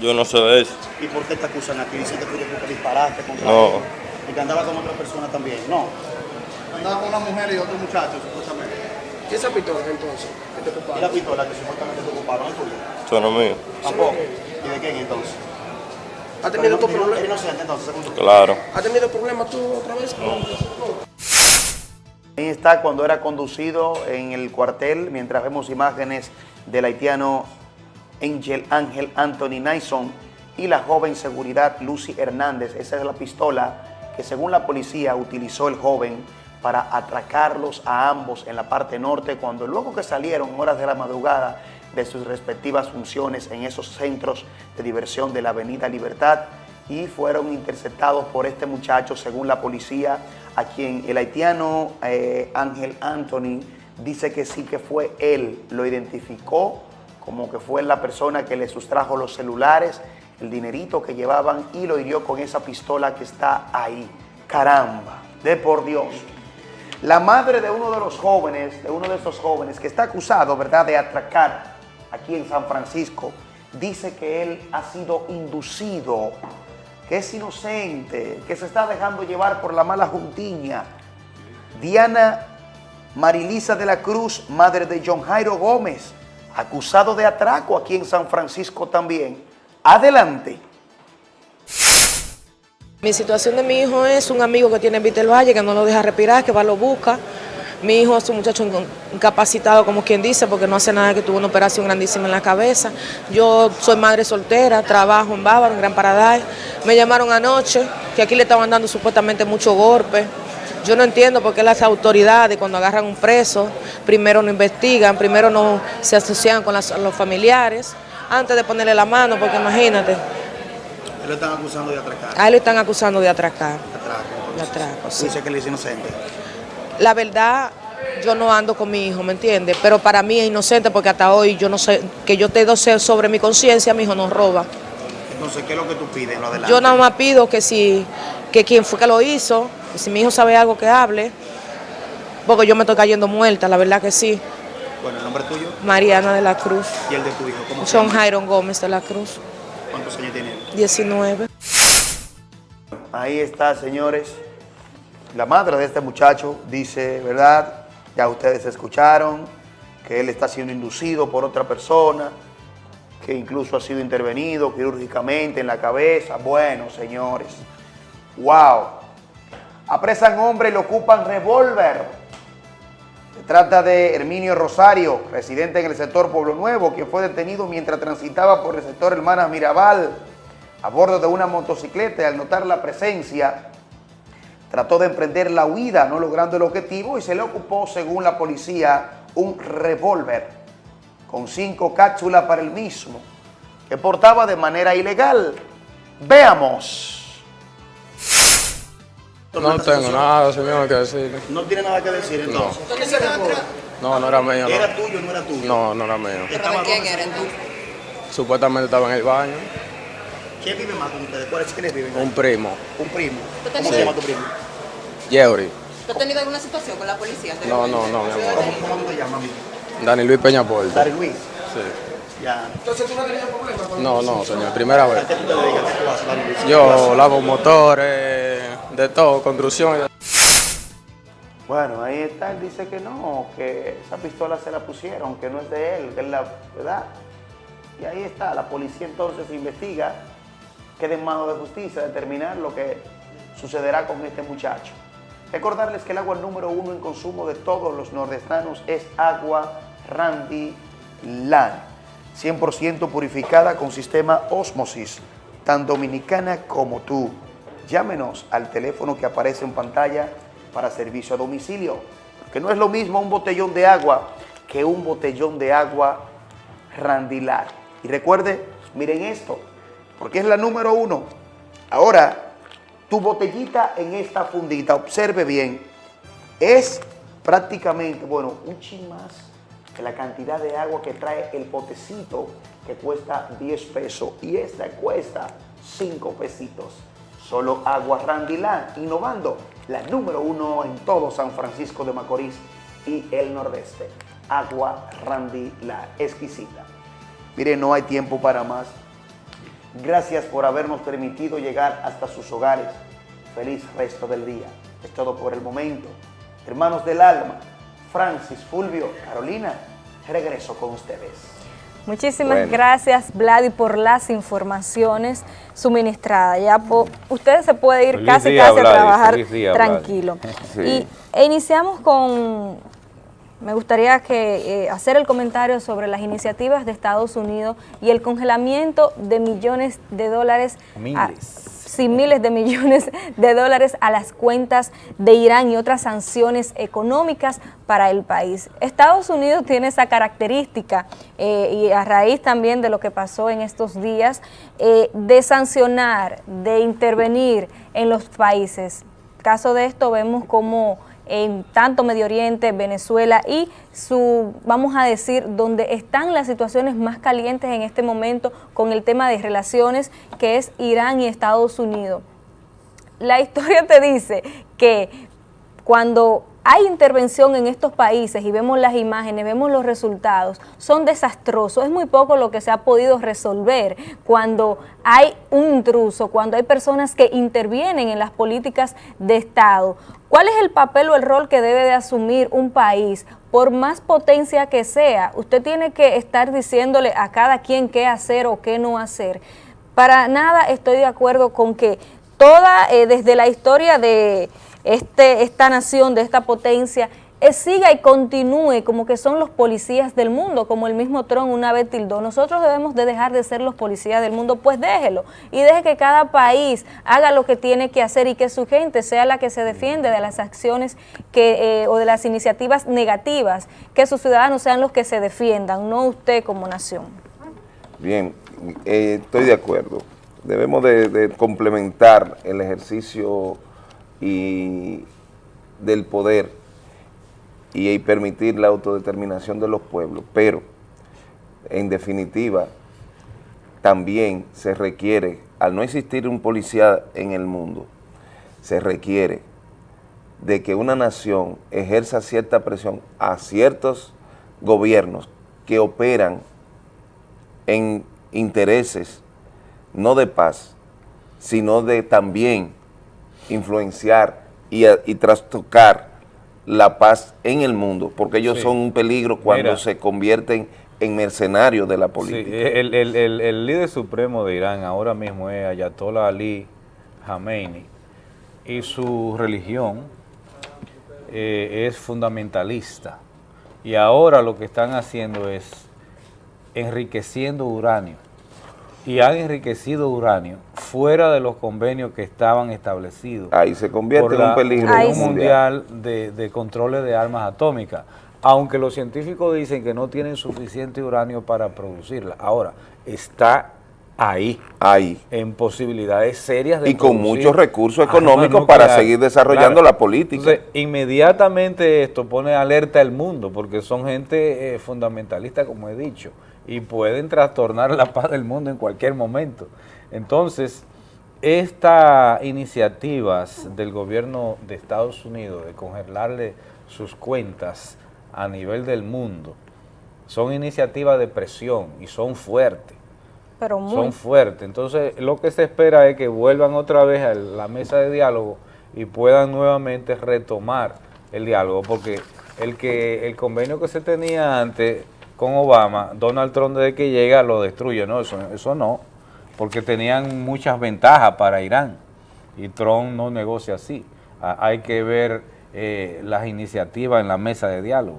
Yo no sé de eso. ¿Y por qué te acusan aquí? Dicen que tú que disparaste contra No. él y que andaba con otra persona también. No. Andaba con una mujer y otro muchacho, supuestamente. ¿Y esa pistola entonces? que te ¿Y ocuparon? la pistola que supuestamente te ocuparon es tuya? Eso no es mío. Tampoco. ¿Y de quién entonces? ¿Ha tenido tu no- problema? ¿Eres inocente entonces, según tú? Claro. ¿Ha tenido problemas tú otra vez? Ahí está cuando era conducido en el cuartel, mientras vemos imágenes del haitiano Angel Ángel Anthony Naison y la joven seguridad Lucy Hernández. Esa es la pistola que según la policía utilizó el joven para atracarlos a ambos en la parte norte cuando luego que salieron horas de la madrugada de sus respectivas funciones en esos centros de diversión de la Avenida Libertad y fueron interceptados por este muchacho según la policía a quien el haitiano eh, Ángel Anthony dice que sí que fue él, lo identificó como que fue la persona que le sustrajo los celulares, el dinerito que llevaban y lo hirió con esa pistola que está ahí. Caramba, de por Dios. La madre de uno de los jóvenes, de uno de esos jóvenes que está acusado, ¿verdad?, de atracar aquí en San Francisco, dice que él ha sido inducido, que es inocente, que se está dejando llevar por la mala juntiña. Diana Marilisa de la Cruz, madre de John Jairo Gómez, acusado de atraco aquí en San Francisco también. Adelante. Mi situación de mi hijo es un amigo que tiene en Valle, que no lo deja respirar, que va, lo busca. Mi hijo es un muchacho inca- incapacitado, como quien dice, porque no hace nada, que tuvo una operación grandísima en la cabeza. Yo soy madre soltera, trabajo en Bávaro, en Gran Paradise. Me llamaron anoche, que aquí le estaban dando supuestamente mucho golpe. Yo no entiendo por qué las autoridades cuando agarran un preso, primero no investigan, primero no se asocian con las- los familiares, antes de ponerle la mano, porque imagínate, Lo están acusando de atracar. a él lo están acusando de atracar. Atraco. De atraco, sí. Dice que él es inocente. La verdad, yo no ando con mi hijo, ¿me entiendes? Pero para mí es inocente porque hasta hoy yo no sé, que yo te sé sobre mi conciencia, mi hijo no roba. Entonces, ¿qué es lo que tú pides? Lo adelante. Yo nada más pido que si, que quien fue que lo hizo, que si mi hijo sabe algo que hable, porque yo me estoy cayendo muerta, la verdad que sí. Bueno, el nombre tuyo Mariana de la Cruz, y el de tu hijo. ¿Cómo llama? Jairon Gómez de la Cruz, ¿Cuántos años tiene él? 19. Ahí está, señores. La madre de este muchacho dice, ¿verdad? Ya ustedes escucharon que él está siendo inducido por otra persona, que incluso ha sido intervenido quirúrgicamente en la cabeza. Bueno, señores. ¡Wow! Apresan hombre y le ocupan revólver. Se trata de Herminio Rosario, residente en el sector Pueblo Nuevo, quien fue detenido mientras transitaba por el sector Hermanas Mirabal a bordo de una motocicleta y al notar la presencia trató de emprender la huida, no logrando el objetivo y se le ocupó, según la policía, un revólver con cinco cápsulas para el mismo, que portaba de manera ilegal. Veamos. No tengo nada, señor, que decir. No tiene nada que decir entonces. No, no era mío. No. ¿Era tuyo o no era tuyo? No, no era mío. ¿Estaba quién eres tú? Supuestamente estaba en el baño. ¿Quién vive más con ustedes? ¿Cuáles quiénes viven? Un primo, Un primo. ¿Tú ¿Cómo se llama tu primo? Yeuri. ¿Tú has tenido alguna situación con la policía? No, no, no, mi amor. ¿Cómo, cómo te llamas, amigo? Dani Luis Peñaporte. Dari Luis. Sí. Ya. Entonces tú no has tenido problemas No, no, señor, primera vez. ¿A qué tú te dedicas? ¿Qué tú haces, Dari Luis? Yo lavo motores, de todo, construcción. y de- Bueno, ahí está, él dice que no, que esa pistola se la pusieron, que no es de él, que es la verdad. Y ahí está, la policía entonces investiga, queda en manos de justicia determinar lo que sucederá con este muchacho. Recordarles que el agua número uno en consumo de todos los nordestanos es agua Randy Lan, 100% purificada con sistema Osmosis, tan dominicana como tú. Llámenos al teléfono que aparece en pantalla para servicio a domicilio, porque no es lo mismo un botellón de agua que un botellón de agua Randilar. Y recuerde, miren esto, porque es la número uno. Ahora, tu botellita en esta fundita, observe bien, es prácticamente, bueno, un chin más que la cantidad de agua que trae el potecito que cuesta 10 pesos y esta cuesta 5 pesitos. Solo agua Randilán, innovando, la número uno en todo San Francisco de Macorís y el Nordeste. Agua Randilán, exquisita. Mire, no hay tiempo para más. Gracias por habernos permitido llegar hasta sus hogares. Feliz resto del día. Es todo por el momento. Hermanos del alma, Francis, Fulvio, Carolina, regreso con ustedes. Muchísimas Bueno. gracias, Vladi, por las informaciones suministradas. Ya po- usted se puede ir Feliz casi día, casi a trabajar día, tranquilo. Sí. Y e iniciamos con, me gustaría que eh, hacer el comentario sobre las iniciativas de Estados Unidos y el congelamiento de millones de dólares. a- sí, miles de millones de dólares a las cuentas de Irán y otras sanciones económicas para el país. Estados Unidos tiene esa característica eh, y a raíz también de lo que pasó en estos días, eh, de sancionar, de intervenir en los países. Caso de esto vemos como en tanto Medio Oriente, Venezuela y su, vamos a decir, donde están las situaciones más calientes en este momento con el tema de relaciones, que es Irán y Estados Unidos. La historia te dice que cuando hay intervención en estos países y vemos las imágenes, vemos los resultados, son desastrosos. Es muy poco lo que se ha podido resolver cuando hay un intruso, cuando hay personas que intervienen en las políticas de Estado. ¿Cuál es el papel o el rol que debe de asumir un país? Por más potencia que sea, usted tiene que estar diciéndole a cada quien qué hacer o qué no hacer. Para nada estoy de acuerdo con que toda, eh, desde la historia de este, esta nación, de esta potencia, eh, siga y continúe como que son los policías del mundo, como el mismo Trump una vez tildó. Nosotros debemos de dejar de ser los policías del mundo, pues déjelo. Y deje que cada país haga lo que tiene que hacer y que su gente sea la que se defiende de las acciones que, eh, o de las iniciativas negativas, que sus ciudadanos sean los que se defiendan, no usted como nación. Bien, eh, estoy de acuerdo. Debemos de, de complementar el ejercicio y del poder y, permitir la autodeterminación de los pueblos, pero en definitiva también se requiere, al no existir un policía en el mundo, se requiere de que una nación ejerza cierta presión a ciertos gobiernos que operan en intereses no de paz, sino de también influenciar y, trastocar la paz en el mundo, porque ellos Sí. son un peligro cuando Mira. se convierten en mercenarios de la Sí, política. el, el- el- el líder supremo de Irán ahora mismo es Ayatollah Ali Khamenei y su religión eh, es fundamentalista Y ahora lo que están haciendo es enriqueciendo uranio. Y han enriquecido uranio fuera de los convenios que estaban establecidos. Ahí se convierte en un peligro mundial. de, de controles de armas atómicas. Aunque los científicos dicen que no tienen suficiente uranio para producirla. Ahora, está ahí. Ahí. En posibilidades serias de Y con muchos recursos económicos para seguir desarrollando la política. Entonces, inmediatamente esto pone alerta al mundo, porque son gente eh, fundamentalista, como he dicho, y pueden trastornar la paz del mundo en cualquier momento. Entonces, estas iniciativas del gobierno de Estados Unidos de congelarle sus cuentas a nivel del mundo son iniciativas de presión y son fuertes Pero muy... son fuertes. Entonces, lo que se espera es que vuelvan otra vez a la mesa de diálogo y puedan nuevamente retomar el diálogo, porque el que el convenio que se tenía antes con Obama, Donald Trump desde que llega lo destruye, no, eso, eso no, porque tenían muchas ventajas para Irán y Trump no negocia así. Ah, hay que ver eh, las iniciativas en la mesa de diálogo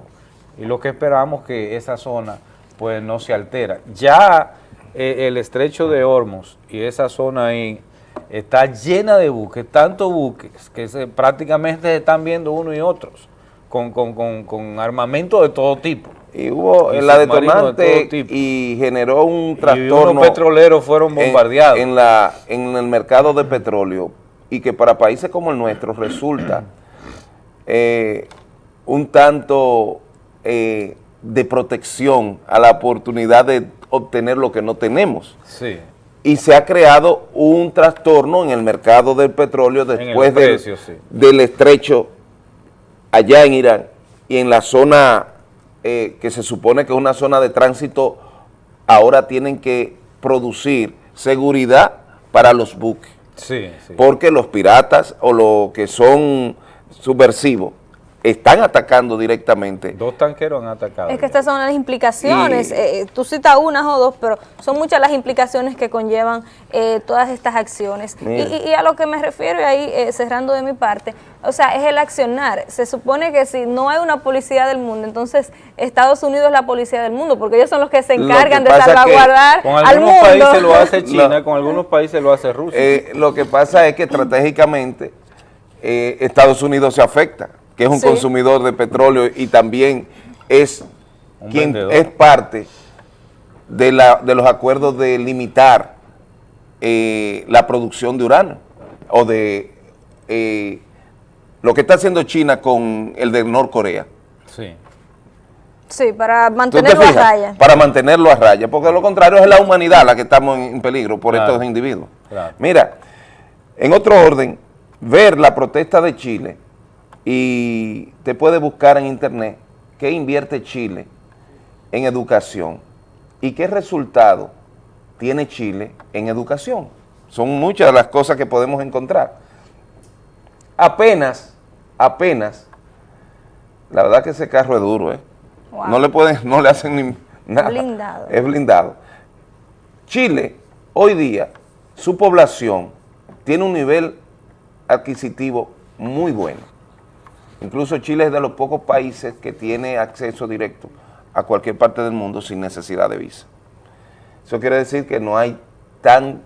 y lo que esperamos que esa zona pues no se altera. Ya eh, el estrecho de Hormuz y esa zona ahí está llena de buques, tantos buques que se, prácticamente se están viendo uno y otros con, con, con, con armamento de todo tipo. Y hubo Y en la de detonante tipo. y generó un Y trastorno. unos petroleros fueron bombardeados. En, la, en el mercado de petróleo y que para países como el nuestro resulta eh, un tanto eh, de protección a la oportunidad de obtener lo que no tenemos. Sí. Y se ha creado un trastorno en el mercado del petróleo después del- precio, sí. del estrecho allá en Irán y en la zona eh, que se supone que es una zona de tránsito, ahora tienen que producir seguridad para los buques, Sí, sí. porque los piratas o los que son subversivos están atacando directamente. Dos tanqueros han atacado. Es que estas son las implicaciones, Y- eh, tú citas unas o dos, pero son muchas las implicaciones que conllevan eh, todas estas acciones. Y, y- y a lo que me refiero, y ahí eh, cerrando de mi parte, o sea, es el accionar. Se supone que si no hay una policía del mundo, entonces Estados Unidos es la policía del mundo, porque ellos son los que se encargan que de salvaguardar Con al algunos mundo. países lo hace China, No. con algunos países lo hace Rusia. Eh, lo que pasa es que estratégicamente eh, Estados Unidos se afecta, que es un Sí. consumidor de petróleo y también es Un quien vendedor. es parte de, la, de los acuerdos de limitar eh, la producción de uranio o de eh, lo que está haciendo China con el de Norcorea. Sí. Sí, para ¿Tú te mantenerlo a raya. Para mantenerlo a raya, porque de lo contrario es la humanidad la que estamos en, en peligro por Claro. estos individuos. Claro. Mira, en otro orden, ver la protesta de Chile y te puede buscar en internet qué invierte Chile en educación y qué resultado tiene Chile en educación. Son muchas de las cosas que podemos encontrar. Apenas, apenas, la verdad que ese carro es duro, ¿eh? Wow. No le pueden, no le hacen ni nada. Blindado. Es blindado. Chile, hoy día, su población tiene un nivel adquisitivo muy bueno. Incluso Chile es de los pocos países que tiene acceso directo a cualquier parte del mundo sin necesidad de visa. Eso quiere decir que no hay tan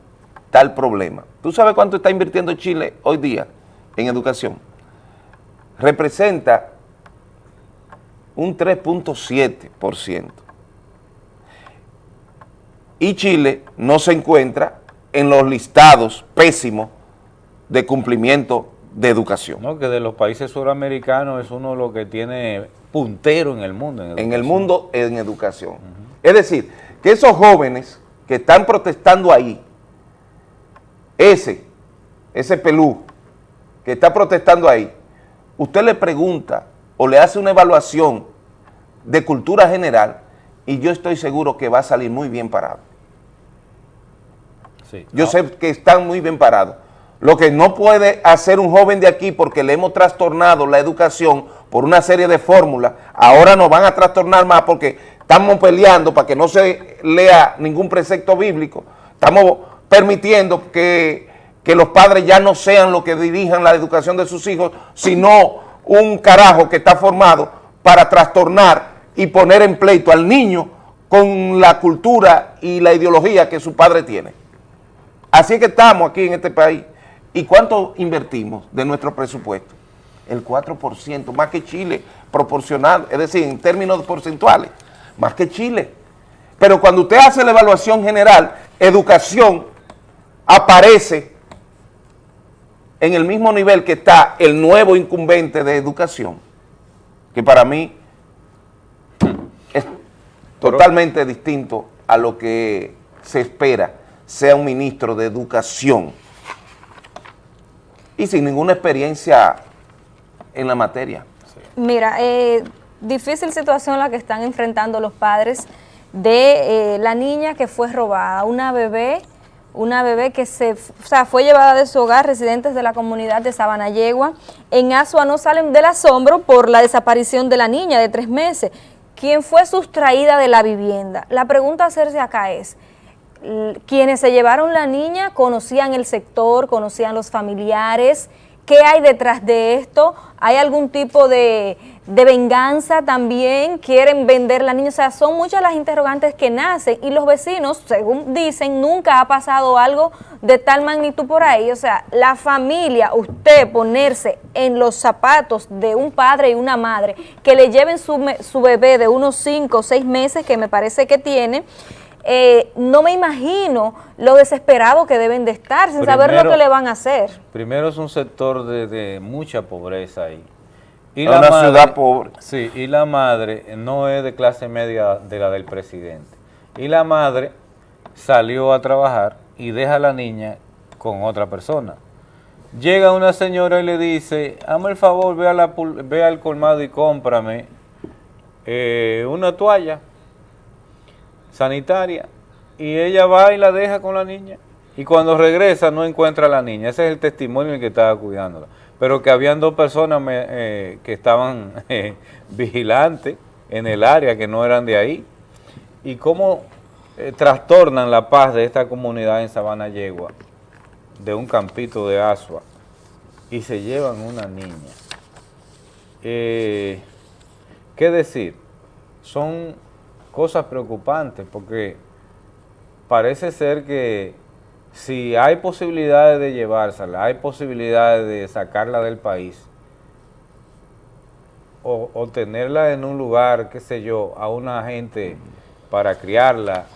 tal problema. ¿Tú sabes cuánto está invirtiendo Chile hoy día en educación? Representa un 3.7%. Y Chile no se encuentra en los listados pésimos de cumplimiento de educación. No, que de los países suramericanos es uno de los que tiene puntero en el mundo. En, en el mundo en educación. Es decir, que esos jóvenes que están protestando ahí, ese, ese pelú que está protestando ahí, usted le pregunta o le hace una evaluación de cultura general y yo estoy seguro que va a salir muy bien parado. Sí. Yo No, sé que están muy bien parados. Lo que no puede hacer un joven de aquí porque le hemos trastornado la educación por una serie de fórmulas, ahora nos van a trastornar más porque estamos peleando para que no se lea ningún precepto bíblico, estamos permitiendo que, que los padres ya no sean los que dirijan la educación de sus hijos, sino un carajo que está formado para trastornar y poner en pleito al niño con la cultura y la ideología que su padre tiene. Así es que estamos aquí en este país. ¿Y cuánto invertimos de nuestro presupuesto? El 4%, más que Chile, proporcional, es decir, en términos porcentuales, más que Chile. Pero cuando usted hace la evaluación general, educación aparece en el mismo nivel que está el nuevo incumbente de educación, que para mí es totalmente distinto a lo que se espera sea un ministro de educación y sin ninguna experiencia en la materia. Mira, eh, difícil situación la que están enfrentando los padres de eh, la niña que fue robada, una bebé, una bebé que se, o sea, fue llevada de su hogar, residentes de la comunidad de Sabanayegua. En Asua no salen del asombro por la desaparición de la niña de tres meses, quien fue sustraída de la vivienda. La pregunta a hacerse acá es, quienes se llevaron la niña conocían el sector, conocían los familiares, ¿qué hay detrás de esto? ¿Hay algún tipo de, de, venganza también? ¿Quieren vender la niña? O sea, son muchas las interrogantes que nacen y los vecinos, según dicen, nunca ha pasado algo de tal magnitud por ahí. O sea, la familia, usted ponerse en los zapatos de un padre y una madre que le lleven su, su bebé de unos 5 o 6 meses, que me parece que tiene, eh, no me imagino lo desesperado que deben de estar sin saber lo que le van a hacer. Primero es un sector de, de mucha pobreza ahí. Y la una madre, ciudad pobre. Sí, y la madre no es de clase media de la del presidente. Y la madre salió a trabajar y deja a la niña con otra persona. Llega una señora y le dice, hazme el favor, ve, a la, ve al colmado y cómprame eh, una toalla sanitaria y ella va y la deja con la niña y cuando regresa no encuentra a la niña. Ese es el testimonio en el que estaba cuidándola. Pero que habían dos personas eh, que estaban eh, vigilantes en el área que no eran de ahí. Y cómo eh, trastornan la paz de esta comunidad en Sabana Yegua, de un campito de Asua, y se llevan una niña. ¿Qué decir? Son cosas preocupantes porque parece ser que si hay posibilidades de llevársela, hay posibilidades de sacarla del país o, tenerla en un lugar, qué sé yo, a una gente para criarla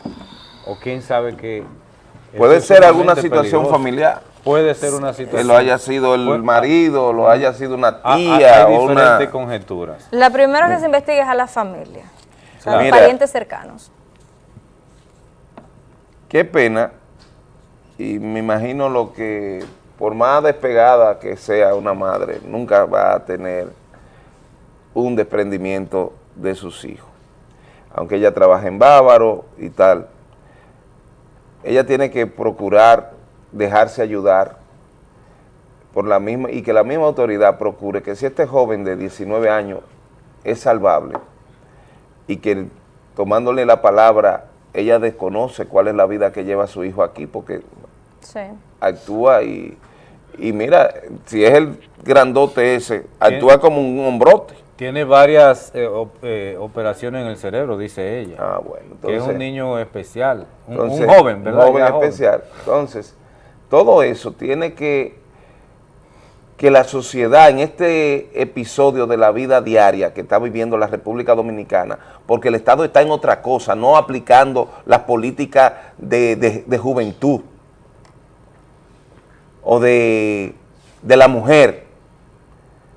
o quién sabe qué. Puede ser alguna situación familiar. Puede ser una situación. Que lo haya sido el marido, lo haya sido una ah, ah, tía. Hay diferentes conjeturas. La primera que se investiga es a la familia parientes cercanos. Qué pena, y me imagino lo que, por más despegada que sea una madre, nunca va a tener un desprendimiento de sus hijos. Aunque ella trabaje en Bávaro y tal, ella tiene que procurar dejarse ayudar por la misma y que la misma autoridad procure que si este joven de 19 años es salvable, y que tomándole la palabra, ella desconoce cuál es la vida que lleva su hijo aquí, porque actúa y, y mira, si es el grandote ese, actúa como un hombrote. Tiene varias eh, eh, operaciones en el cerebro, dice ella. Ah, bueno. que es un niño especial, un, joven, ¿verdad? Un joven especial. Entonces, todo eso tiene que que la sociedad en este episodio de la vida diaria que está viviendo la República Dominicana, porque el Estado está en otra cosa, no aplicando las políticas de, juventud o de, de la mujer,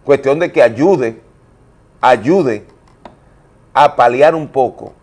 cuestión de que ayude, ayude a paliar un poco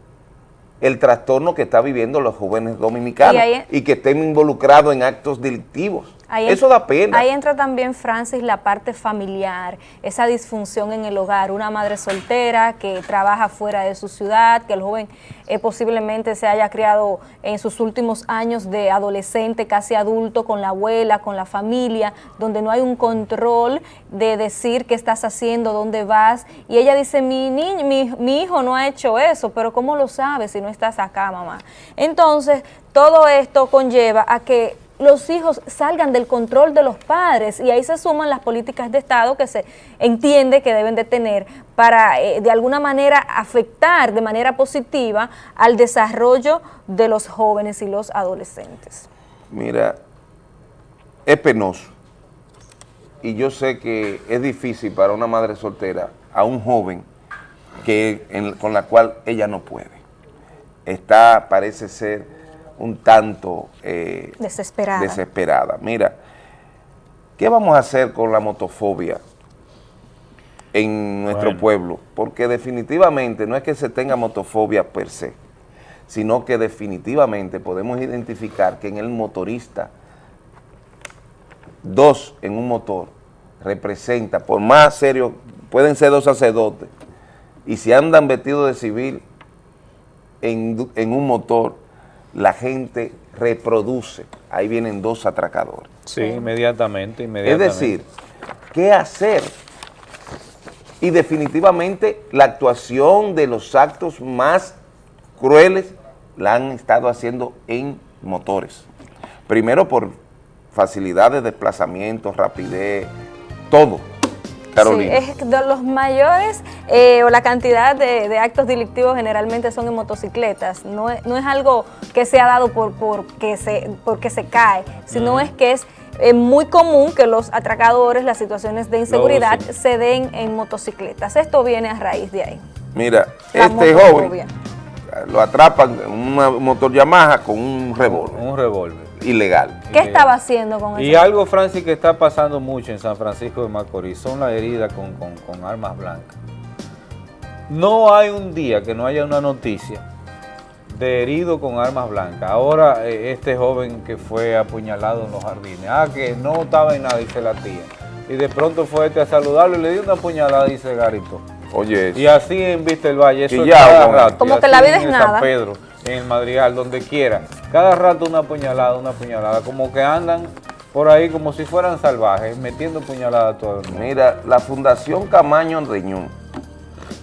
el trastorno que está viviendo los jóvenes dominicanos y que estén involucrados en actos delictivos. Eso da pena. Ahí entra también, Francis, la parte familiar, esa disfunción en el hogar, una madre soltera que trabaja fuera de su ciudad, que el joven eh, posiblemente se haya criado en sus últimos años de adolescente, casi adulto, con la abuela, con la familia, donde no hay un control de decir qué estás haciendo, dónde vas, y ella dice, mi, niño, mi, mi hijo no ha hecho eso, pero ¿cómo lo sabes si no estás acá, mamá? Entonces, todo esto conlleva a que los hijos salgan del control de los padres y ahí se suman las políticas de Estado que se entiende que deben de tener para eh, de alguna manera afectar de manera positiva al desarrollo de los jóvenes y los adolescentes. Mira, es penoso y yo sé que es difícil para una madre soltera a un joven que con la cual ella no puede. Está, parece ser, un tanto eh, Desesperada. desesperada. Mira, ¿qué vamos a hacer con la motofobia en nuestro Bueno. pueblo? Porque definitivamente no es que se tenga motofobia per se, sino que definitivamente podemos identificar que en el motorista, dos en un motor, representa, por más serio, pueden ser dos sacerdotes, y si andan vestidos de civil en, en un motor, la gente reproduce, ahí vienen dos atracadores. Sí, inmediatamente, Es inmediatamente. decir, ¿qué hacer? Y definitivamente la actuación de los actos más crueles la han estado haciendo en motores. Primero por facilidad de desplazamiento, rapidez, todo. Carolina. Sí, es de los mayores eh, o la cantidad de, de actos delictivos generalmente son en motocicletas. No es, no es algo que se ha dado por, porque, se, porque se cae, sino es que es eh, muy común que los atracadores, las situaciones de inseguridad se den en motocicletas. Esto viene a raíz de ahí. Mira, La este joven lo atrapan en un motor Yamaha con un revólver. Un revólver. Ilegal. ¿Qué estaba haciendo con Y eso? algo, Francis, que está pasando mucho en San Francisco de Macorís son las heridas con, con- con armas blancas. No hay un día que no haya una noticia de herido con armas blancas. Ahora eh, este joven que fue apuñalado en los jardines, ah, que no estaba en nada, dice la tía. Y de pronto fue este a saludarlo y le dio una puñalada y se garitó. Oye, Y así en Vista el Valle, eso cada con- rato. Como y que la vida en es San nada. Pedro, en el Madrigal, donde quiera. Cada rato una puñalada, una puñalada. Como que andan por ahí como si fueran salvajes, metiendo puñaladas a todo el mundo. Mira, la Fundación Camaño Reñón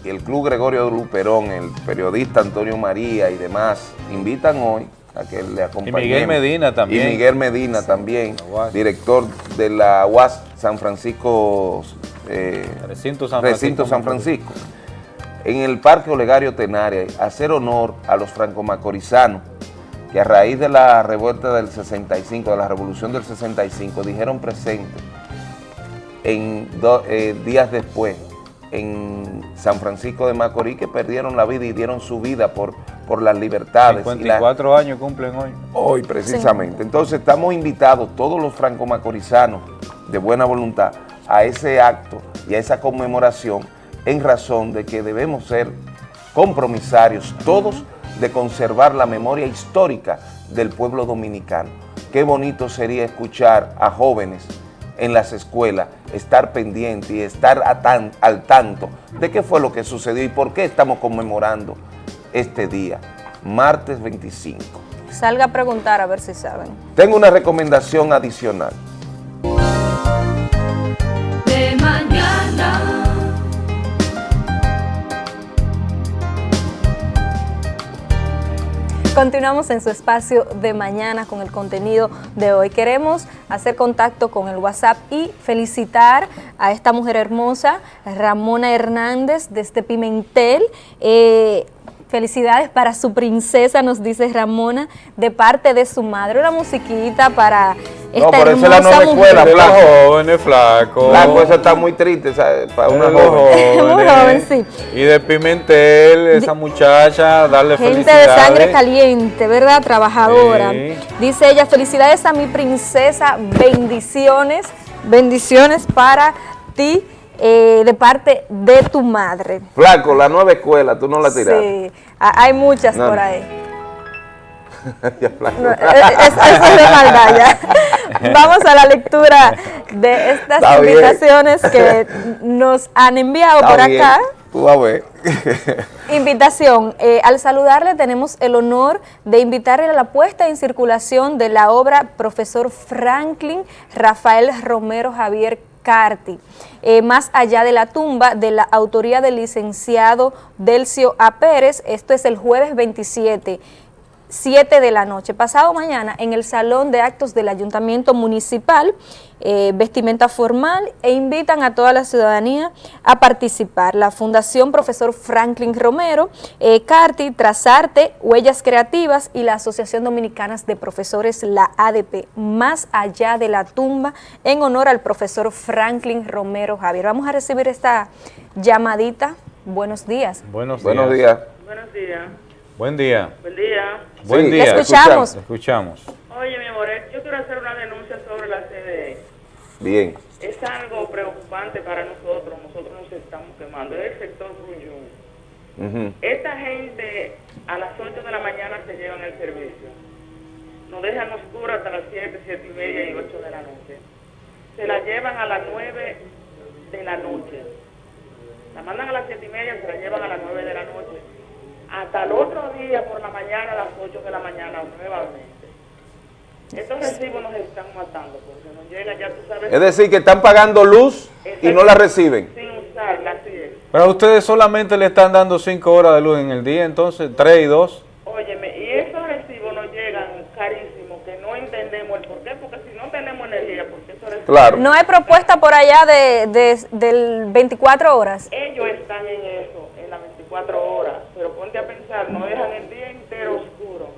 y el Club Gregorio Luperón, el periodista Antonio María y demás, invitan hoy a que le acompañemos. Miguel Medina también. Y Miguel Medina también, director de la UAS San Francisco, eh, Recinto San Recinto Francisco. San Francisco, en el Parque Olegario Tenaria, hacer honor a los franco-macorizanos que a raíz de la revuelta del 65, de la revolución del 65, dijeron presente en do- eh, días después en San Francisco de Macorís que perdieron la vida y dieron su vida por, por las libertades. y la- 54 años cumplen hoy. Hoy precisamente. Entonces estamos invitados todos los franco-macorizanos de buena voluntad a ese acto y a esa conmemoración en razón de que debemos ser compromisarios todos de conservar la memoria histórica del pueblo dominicano. Qué bonito sería escuchar a jóvenes en las escuelas, estar pendiente y estar tan- al tanto de qué fue lo que sucedió y por qué estamos conmemorando este día, martes 25. Salga a preguntar a ver si saben. Tengo una recomendación adicional. Continuamos en su espacio de mañana con el contenido de hoy. Queremos hacer contacto con el WhatsApp y felicitar a esta mujer hermosa, Ramona Hernández, desde Pimentel. Eh, felicidades para su princesa, nos dice Ramona, de parte de su madre. Una musiquita para esta pero esa es la nueva escuela, mujer. Flaco. Jóvenes, flaco. Flaco, esa está muy triste, ¿sabes? Para una De joven. Muy joven, sí. Y de Pimentel, esa muchacha, darle Gente de felicidades. sangre caliente, ¿verdad? Trabajadora. Sí. Dice ella, felicidades a mi princesa, bendiciones, bendiciones para ti eh, de parte de tu madre. Flaco, la nueva escuela, tú no la tiraste. Sí, hay muchas No, por no. ahí. No, eh, es- eso es de maldad ya. Vamos a la lectura de estas Está bien. invitaciones que nos han enviado Está por bien, acá. Tú a ver. Invitación. Eh, al saludarle tenemos el honor de invitarle a la puesta en circulación de la obra Profesor Franklin Rafael Romero Javier Carti, eh, más allá de la tumba de la autoría del licenciado Delcio A. Pérez, esto es el jueves 27 7 de la noche. Pasado mañana en el Salón de Actos del Ayuntamiento Municipal, eh, vestimenta formal e invitan a toda la ciudadanía a participar. La Fundación Profesor Franklin Romero, eh, CARTI, Trazarte, Huellas Creativas y la Asociación Dominicana de Profesores, la ADP, más allá de la tumba, en honor al profesor Franklin Romero Javier. Vamos a recibir esta llamadita. Buenos días. Buenos días. Buenos días. Buenos días. Buen día. Buen día. Buen Sí, día. escuchamos. Oye, mi amor, yo quiero hacer una denuncia sobre la CDE. Bien. Es algo preocupante para nosotros. Nosotros nos estamos quemando. Es el sector Grullón. Ujú. Esta gente a las 8 de la mañana se llevan el servicio. Nos dejan oscuro hasta las 7, 7 y media y 8 de la noche. Se la llevan a las 9 de la noche. La mandan a las 7 y media, se la llevan a las 9 de la noche. Hasta el otro día por la mañana a las 8 de la mañana nuevamente. Estos recibos nos están matando porque nos llegan, ya tú sabes, Es decir, que están pagando luz y no la reciben. sin usarla, así es. Pero a ustedes solamente le están dando 5 horas de luz en el día, entonces 3 y 2. Óyeme, y esos recibos nos llegan carísimos, que no entendemos el por qué, porque si no tenemos energía, porque esos recibos... Claro. No hay propuesta por allá de, de- del 24 horas. Ellos están en eso, en las 24 horas, pero pensar, no dejan el día entero oscuro.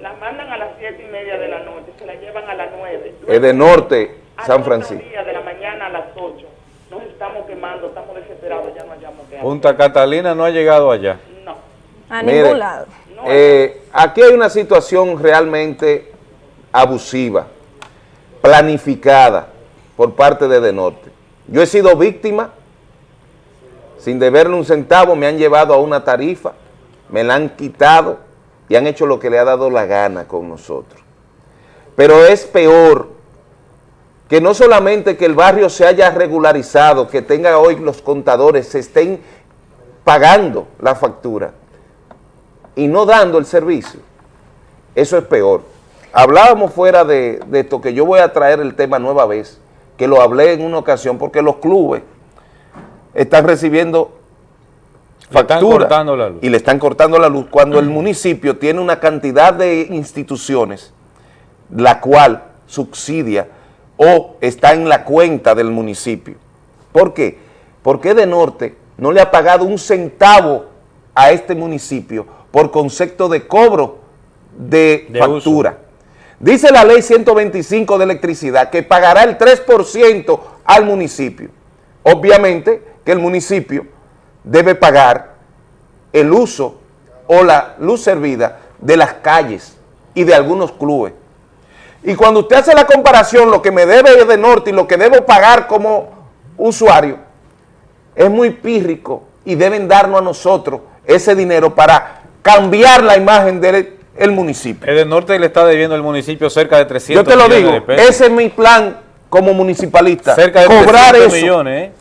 Las mandan a las 7 y media de la noche, se las llevan a las 9. Es de norte, San Francisco. día de la mañana a las 8. Nos estamos quemando, estamos desesperados, ya no hallamos hacer. Punta Catalina no ha llegado allá. A Mire, ningún lado. eh, aquí hay una situación realmente abusiva, planificada por parte de De Norte. Yo he sido víctima, sin deberle un centavo, me han llevado a una tarifa, me la han quitado y han hecho lo que le ha dado la gana con nosotros. Pero es peor que no solamente que el barrio se haya regularizado, que tenga hoy los contadores, se estén pagando la factura y no dando el servicio. Eso es peor. Hablábamos fuera de, de esto, que yo voy a traer el tema nueva vez, que lo hablé en una ocasión, porque los clubes están recibiendo factura cortando la luz. y le están cortando la luz cuando el municipio tiene una cantidad de instituciones la cual subsidia o está en la cuenta del municipio. ¿Por qué? Porque de norte no le ha pagado un centavo a este municipio por concepto de cobro de, De factura. Dice la ley 125 de electricidad que pagará el 3% al municipio. Obviamente que el municipio debe pagar el uso o la luz servida de las calles y de algunos clubes. Y cuando usted hace la comparación, lo que me debe de norte y lo que debo pagar como usuario, es muy pírrico y deben darnos a nosotros ese dinero para cambiar la imagen del el municipio. El norte le está debiendo el municipio cerca de 300 Yo te lo digo, ese es mi plan como municipalista. Cerca de cobrar 300 eso millones, ¿eh?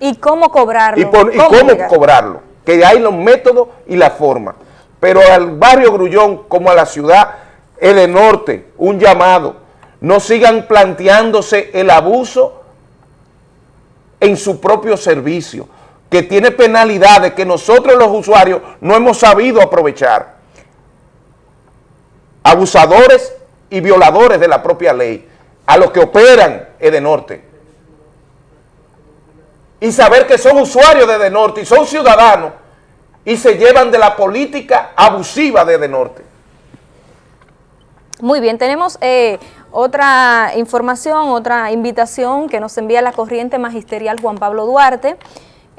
¿Y cómo cobrarlo? y, por- y cómo cobrarlo, que hay los métodos y la forma. Pero al barrio Grullón, como a la ciudad, el norte, un llamado, no sigan planteándose el abuso en su propio servicio, que tiene penalidades que nosotros los usuarios no hemos sabido aprovechar. Abusadores y violadores de la propia ley, a los que operan Edenorte y saber que son usuarios de Edenorte y son ciudadanos y se llevan de la política abusiva de Edenorte. Muy bien, tenemos eh, otra información, otra invitación que nos envía la corriente magisterial Juan Pablo Duarte.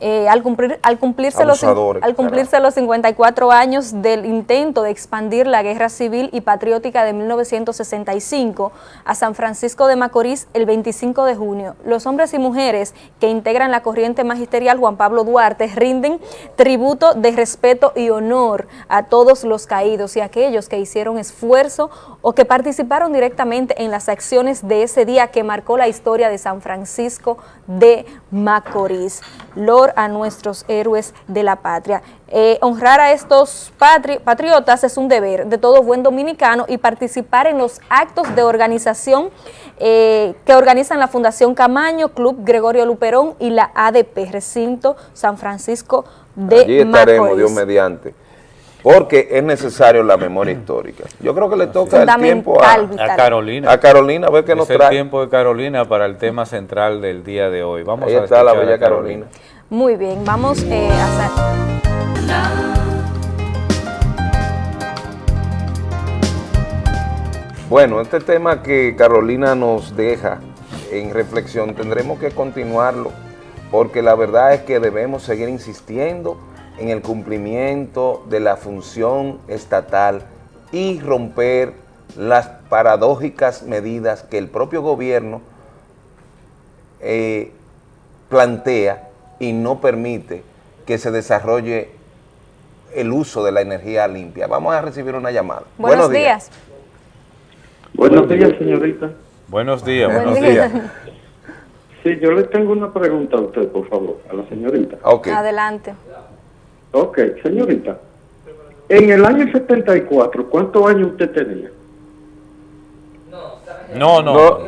Eh, al, cumplir, al, cumplirse los, al cumplirse los 54 años del intento de expandir la guerra civil y patriótica de 1965 a San Francisco de Macorís el 25 de junio, los hombres y mujeres que integran la corriente magisterial Juan Pablo Duarte rinden tributo de respeto y honor a todos los caídos y aquellos que hicieron esfuerzo o que participaron directamente en las acciones de ese día que marcó la historia de San Francisco de Macorís. A nuestros héroes de la patria. Eh, honrar a estos patri patriotas es un deber de todo buen dominicano y participar en los actos de organización eh, que organizan la Fundación Camaño, Club Gregorio Luperón y la ADP, Recinto San Francisco de Allí estaremos, Macorís. Dios mediante. porque es necesario la memoria histórica. Yo creo que le toca el tiempo a, A Carolina. a Carolina, a ver qué nos es el trae. tiempo de Carolina para el tema central del día de hoy. Vamos Ahí a está la bella Carolina. Muy bien, vamos eh, a hacer... Bueno, este tema que Carolina nos deja en reflexión tendremos que continuarlo porque la verdad es que debemos seguir insistiendo en el cumplimiento de la función estatal y romper las paradójicas medidas que el propio gobierno eh, plantea y no permite que se desarrolle el uso de la energía limpia. Vamos a recibir una llamada. Buenos, días. Buenos días, señorita. Buenos días, Buen buenos día. días. Sí, yo le tengo una pregunta a usted, por favor, a la señorita. Adelante. Ok, señorita. En el año 74, ¿cuántos años usted tenía? No, no.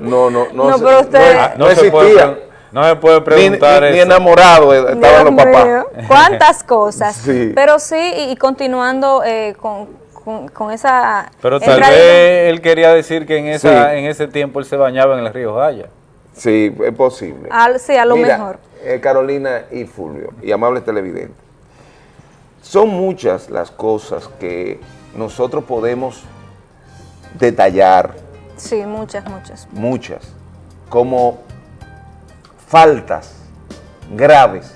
No, no, no. No, pero usted- no- Ah, no no puede existía. No se puede preguntar ni, ni eso. enamorado eh, estaban los papás. ¿Cuántas cosas? Sí. Pero sí, y, y continuando eh, con, con- con esa... Pero tal vez él quería decir que en, esa, Sí. en ese tiempo él se bañaba en el río Jaya. Sí, es posible. Al- sí, a lo Mira, mejor. eh, Carolina y Fulvio, y amables televidentes, son muchas las cosas que nosotros podemos detallar, Sí, muchas, muchas. muchas, como faltas graves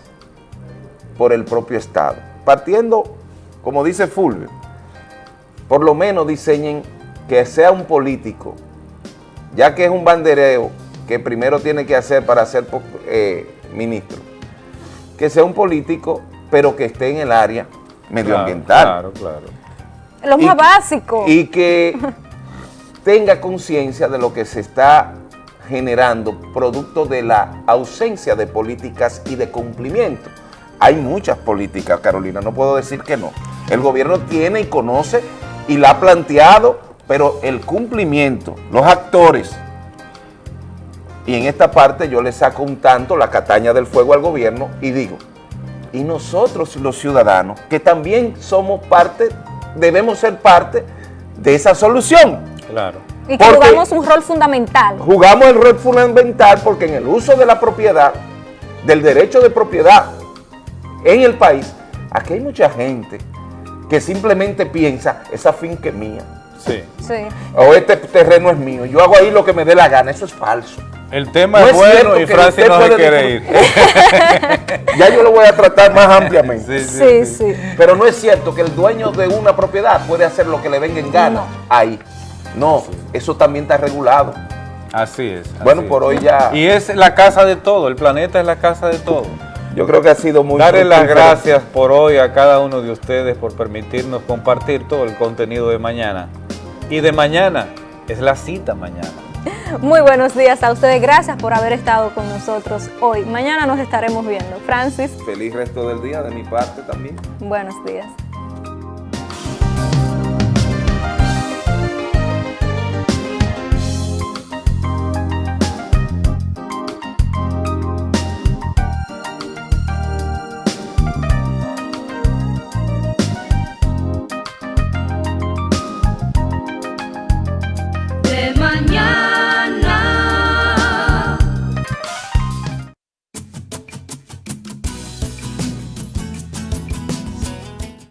por el propio Estado. Partiendo, como dice Fulvio, por lo menos diseñen que sea un político, ya que es un bandereo que primero tiene que hacer para ser eh, ministro, que sea un político, pero que esté en el área medioambiental. Claro, claro. Lo Y- más básico. Y que tenga conciencia de lo que se está generando producto de la ausencia de políticas y de cumplimiento. Hay muchas políticas, Carolina, no puedo decir que no. El gobierno tiene y conoce y la ha planteado, pero el cumplimiento, los actores, y en esta parte yo le saco un tanto la cataña del fuego al gobierno y digo, y nosotros los ciudadanos, que también somos parte, debemos ser parte de esa solución. Claro. Y que jugamos un rol fundamental. Jugamos el rol fundamental porque en el uso de la propiedad, del derecho de propiedad en el país, aquí hay mucha gente que simplemente piensa, esa finca es mía, Sí. Sí. o este terreno es mío, yo hago ahí lo que me dé la gana, eso es falso. El tema No es bueno y Francis no se quiere ir. Ya yo lo voy a tratar más ampliamente. Sí, sí. Pero no es cierto que el dueño de una propiedad puede hacer lo que le venga en gana ahí. No, eso también está regulado. Así es. Bueno, por hoy ya- Y es la casa de todo, el planeta es la casa de todo. Yo creo que ha sido muy Darle las gracias por hoy a cada uno de ustedes por permitirnos compartir todo el contenido de mañana. Y de mañana es la cita mañana. Muy buenos días a ustedes. Gracias por haber estado con nosotros hoy. Mañana nos estaremos viendo. Francis, Feliz resto del día de mi parte también. buenos días.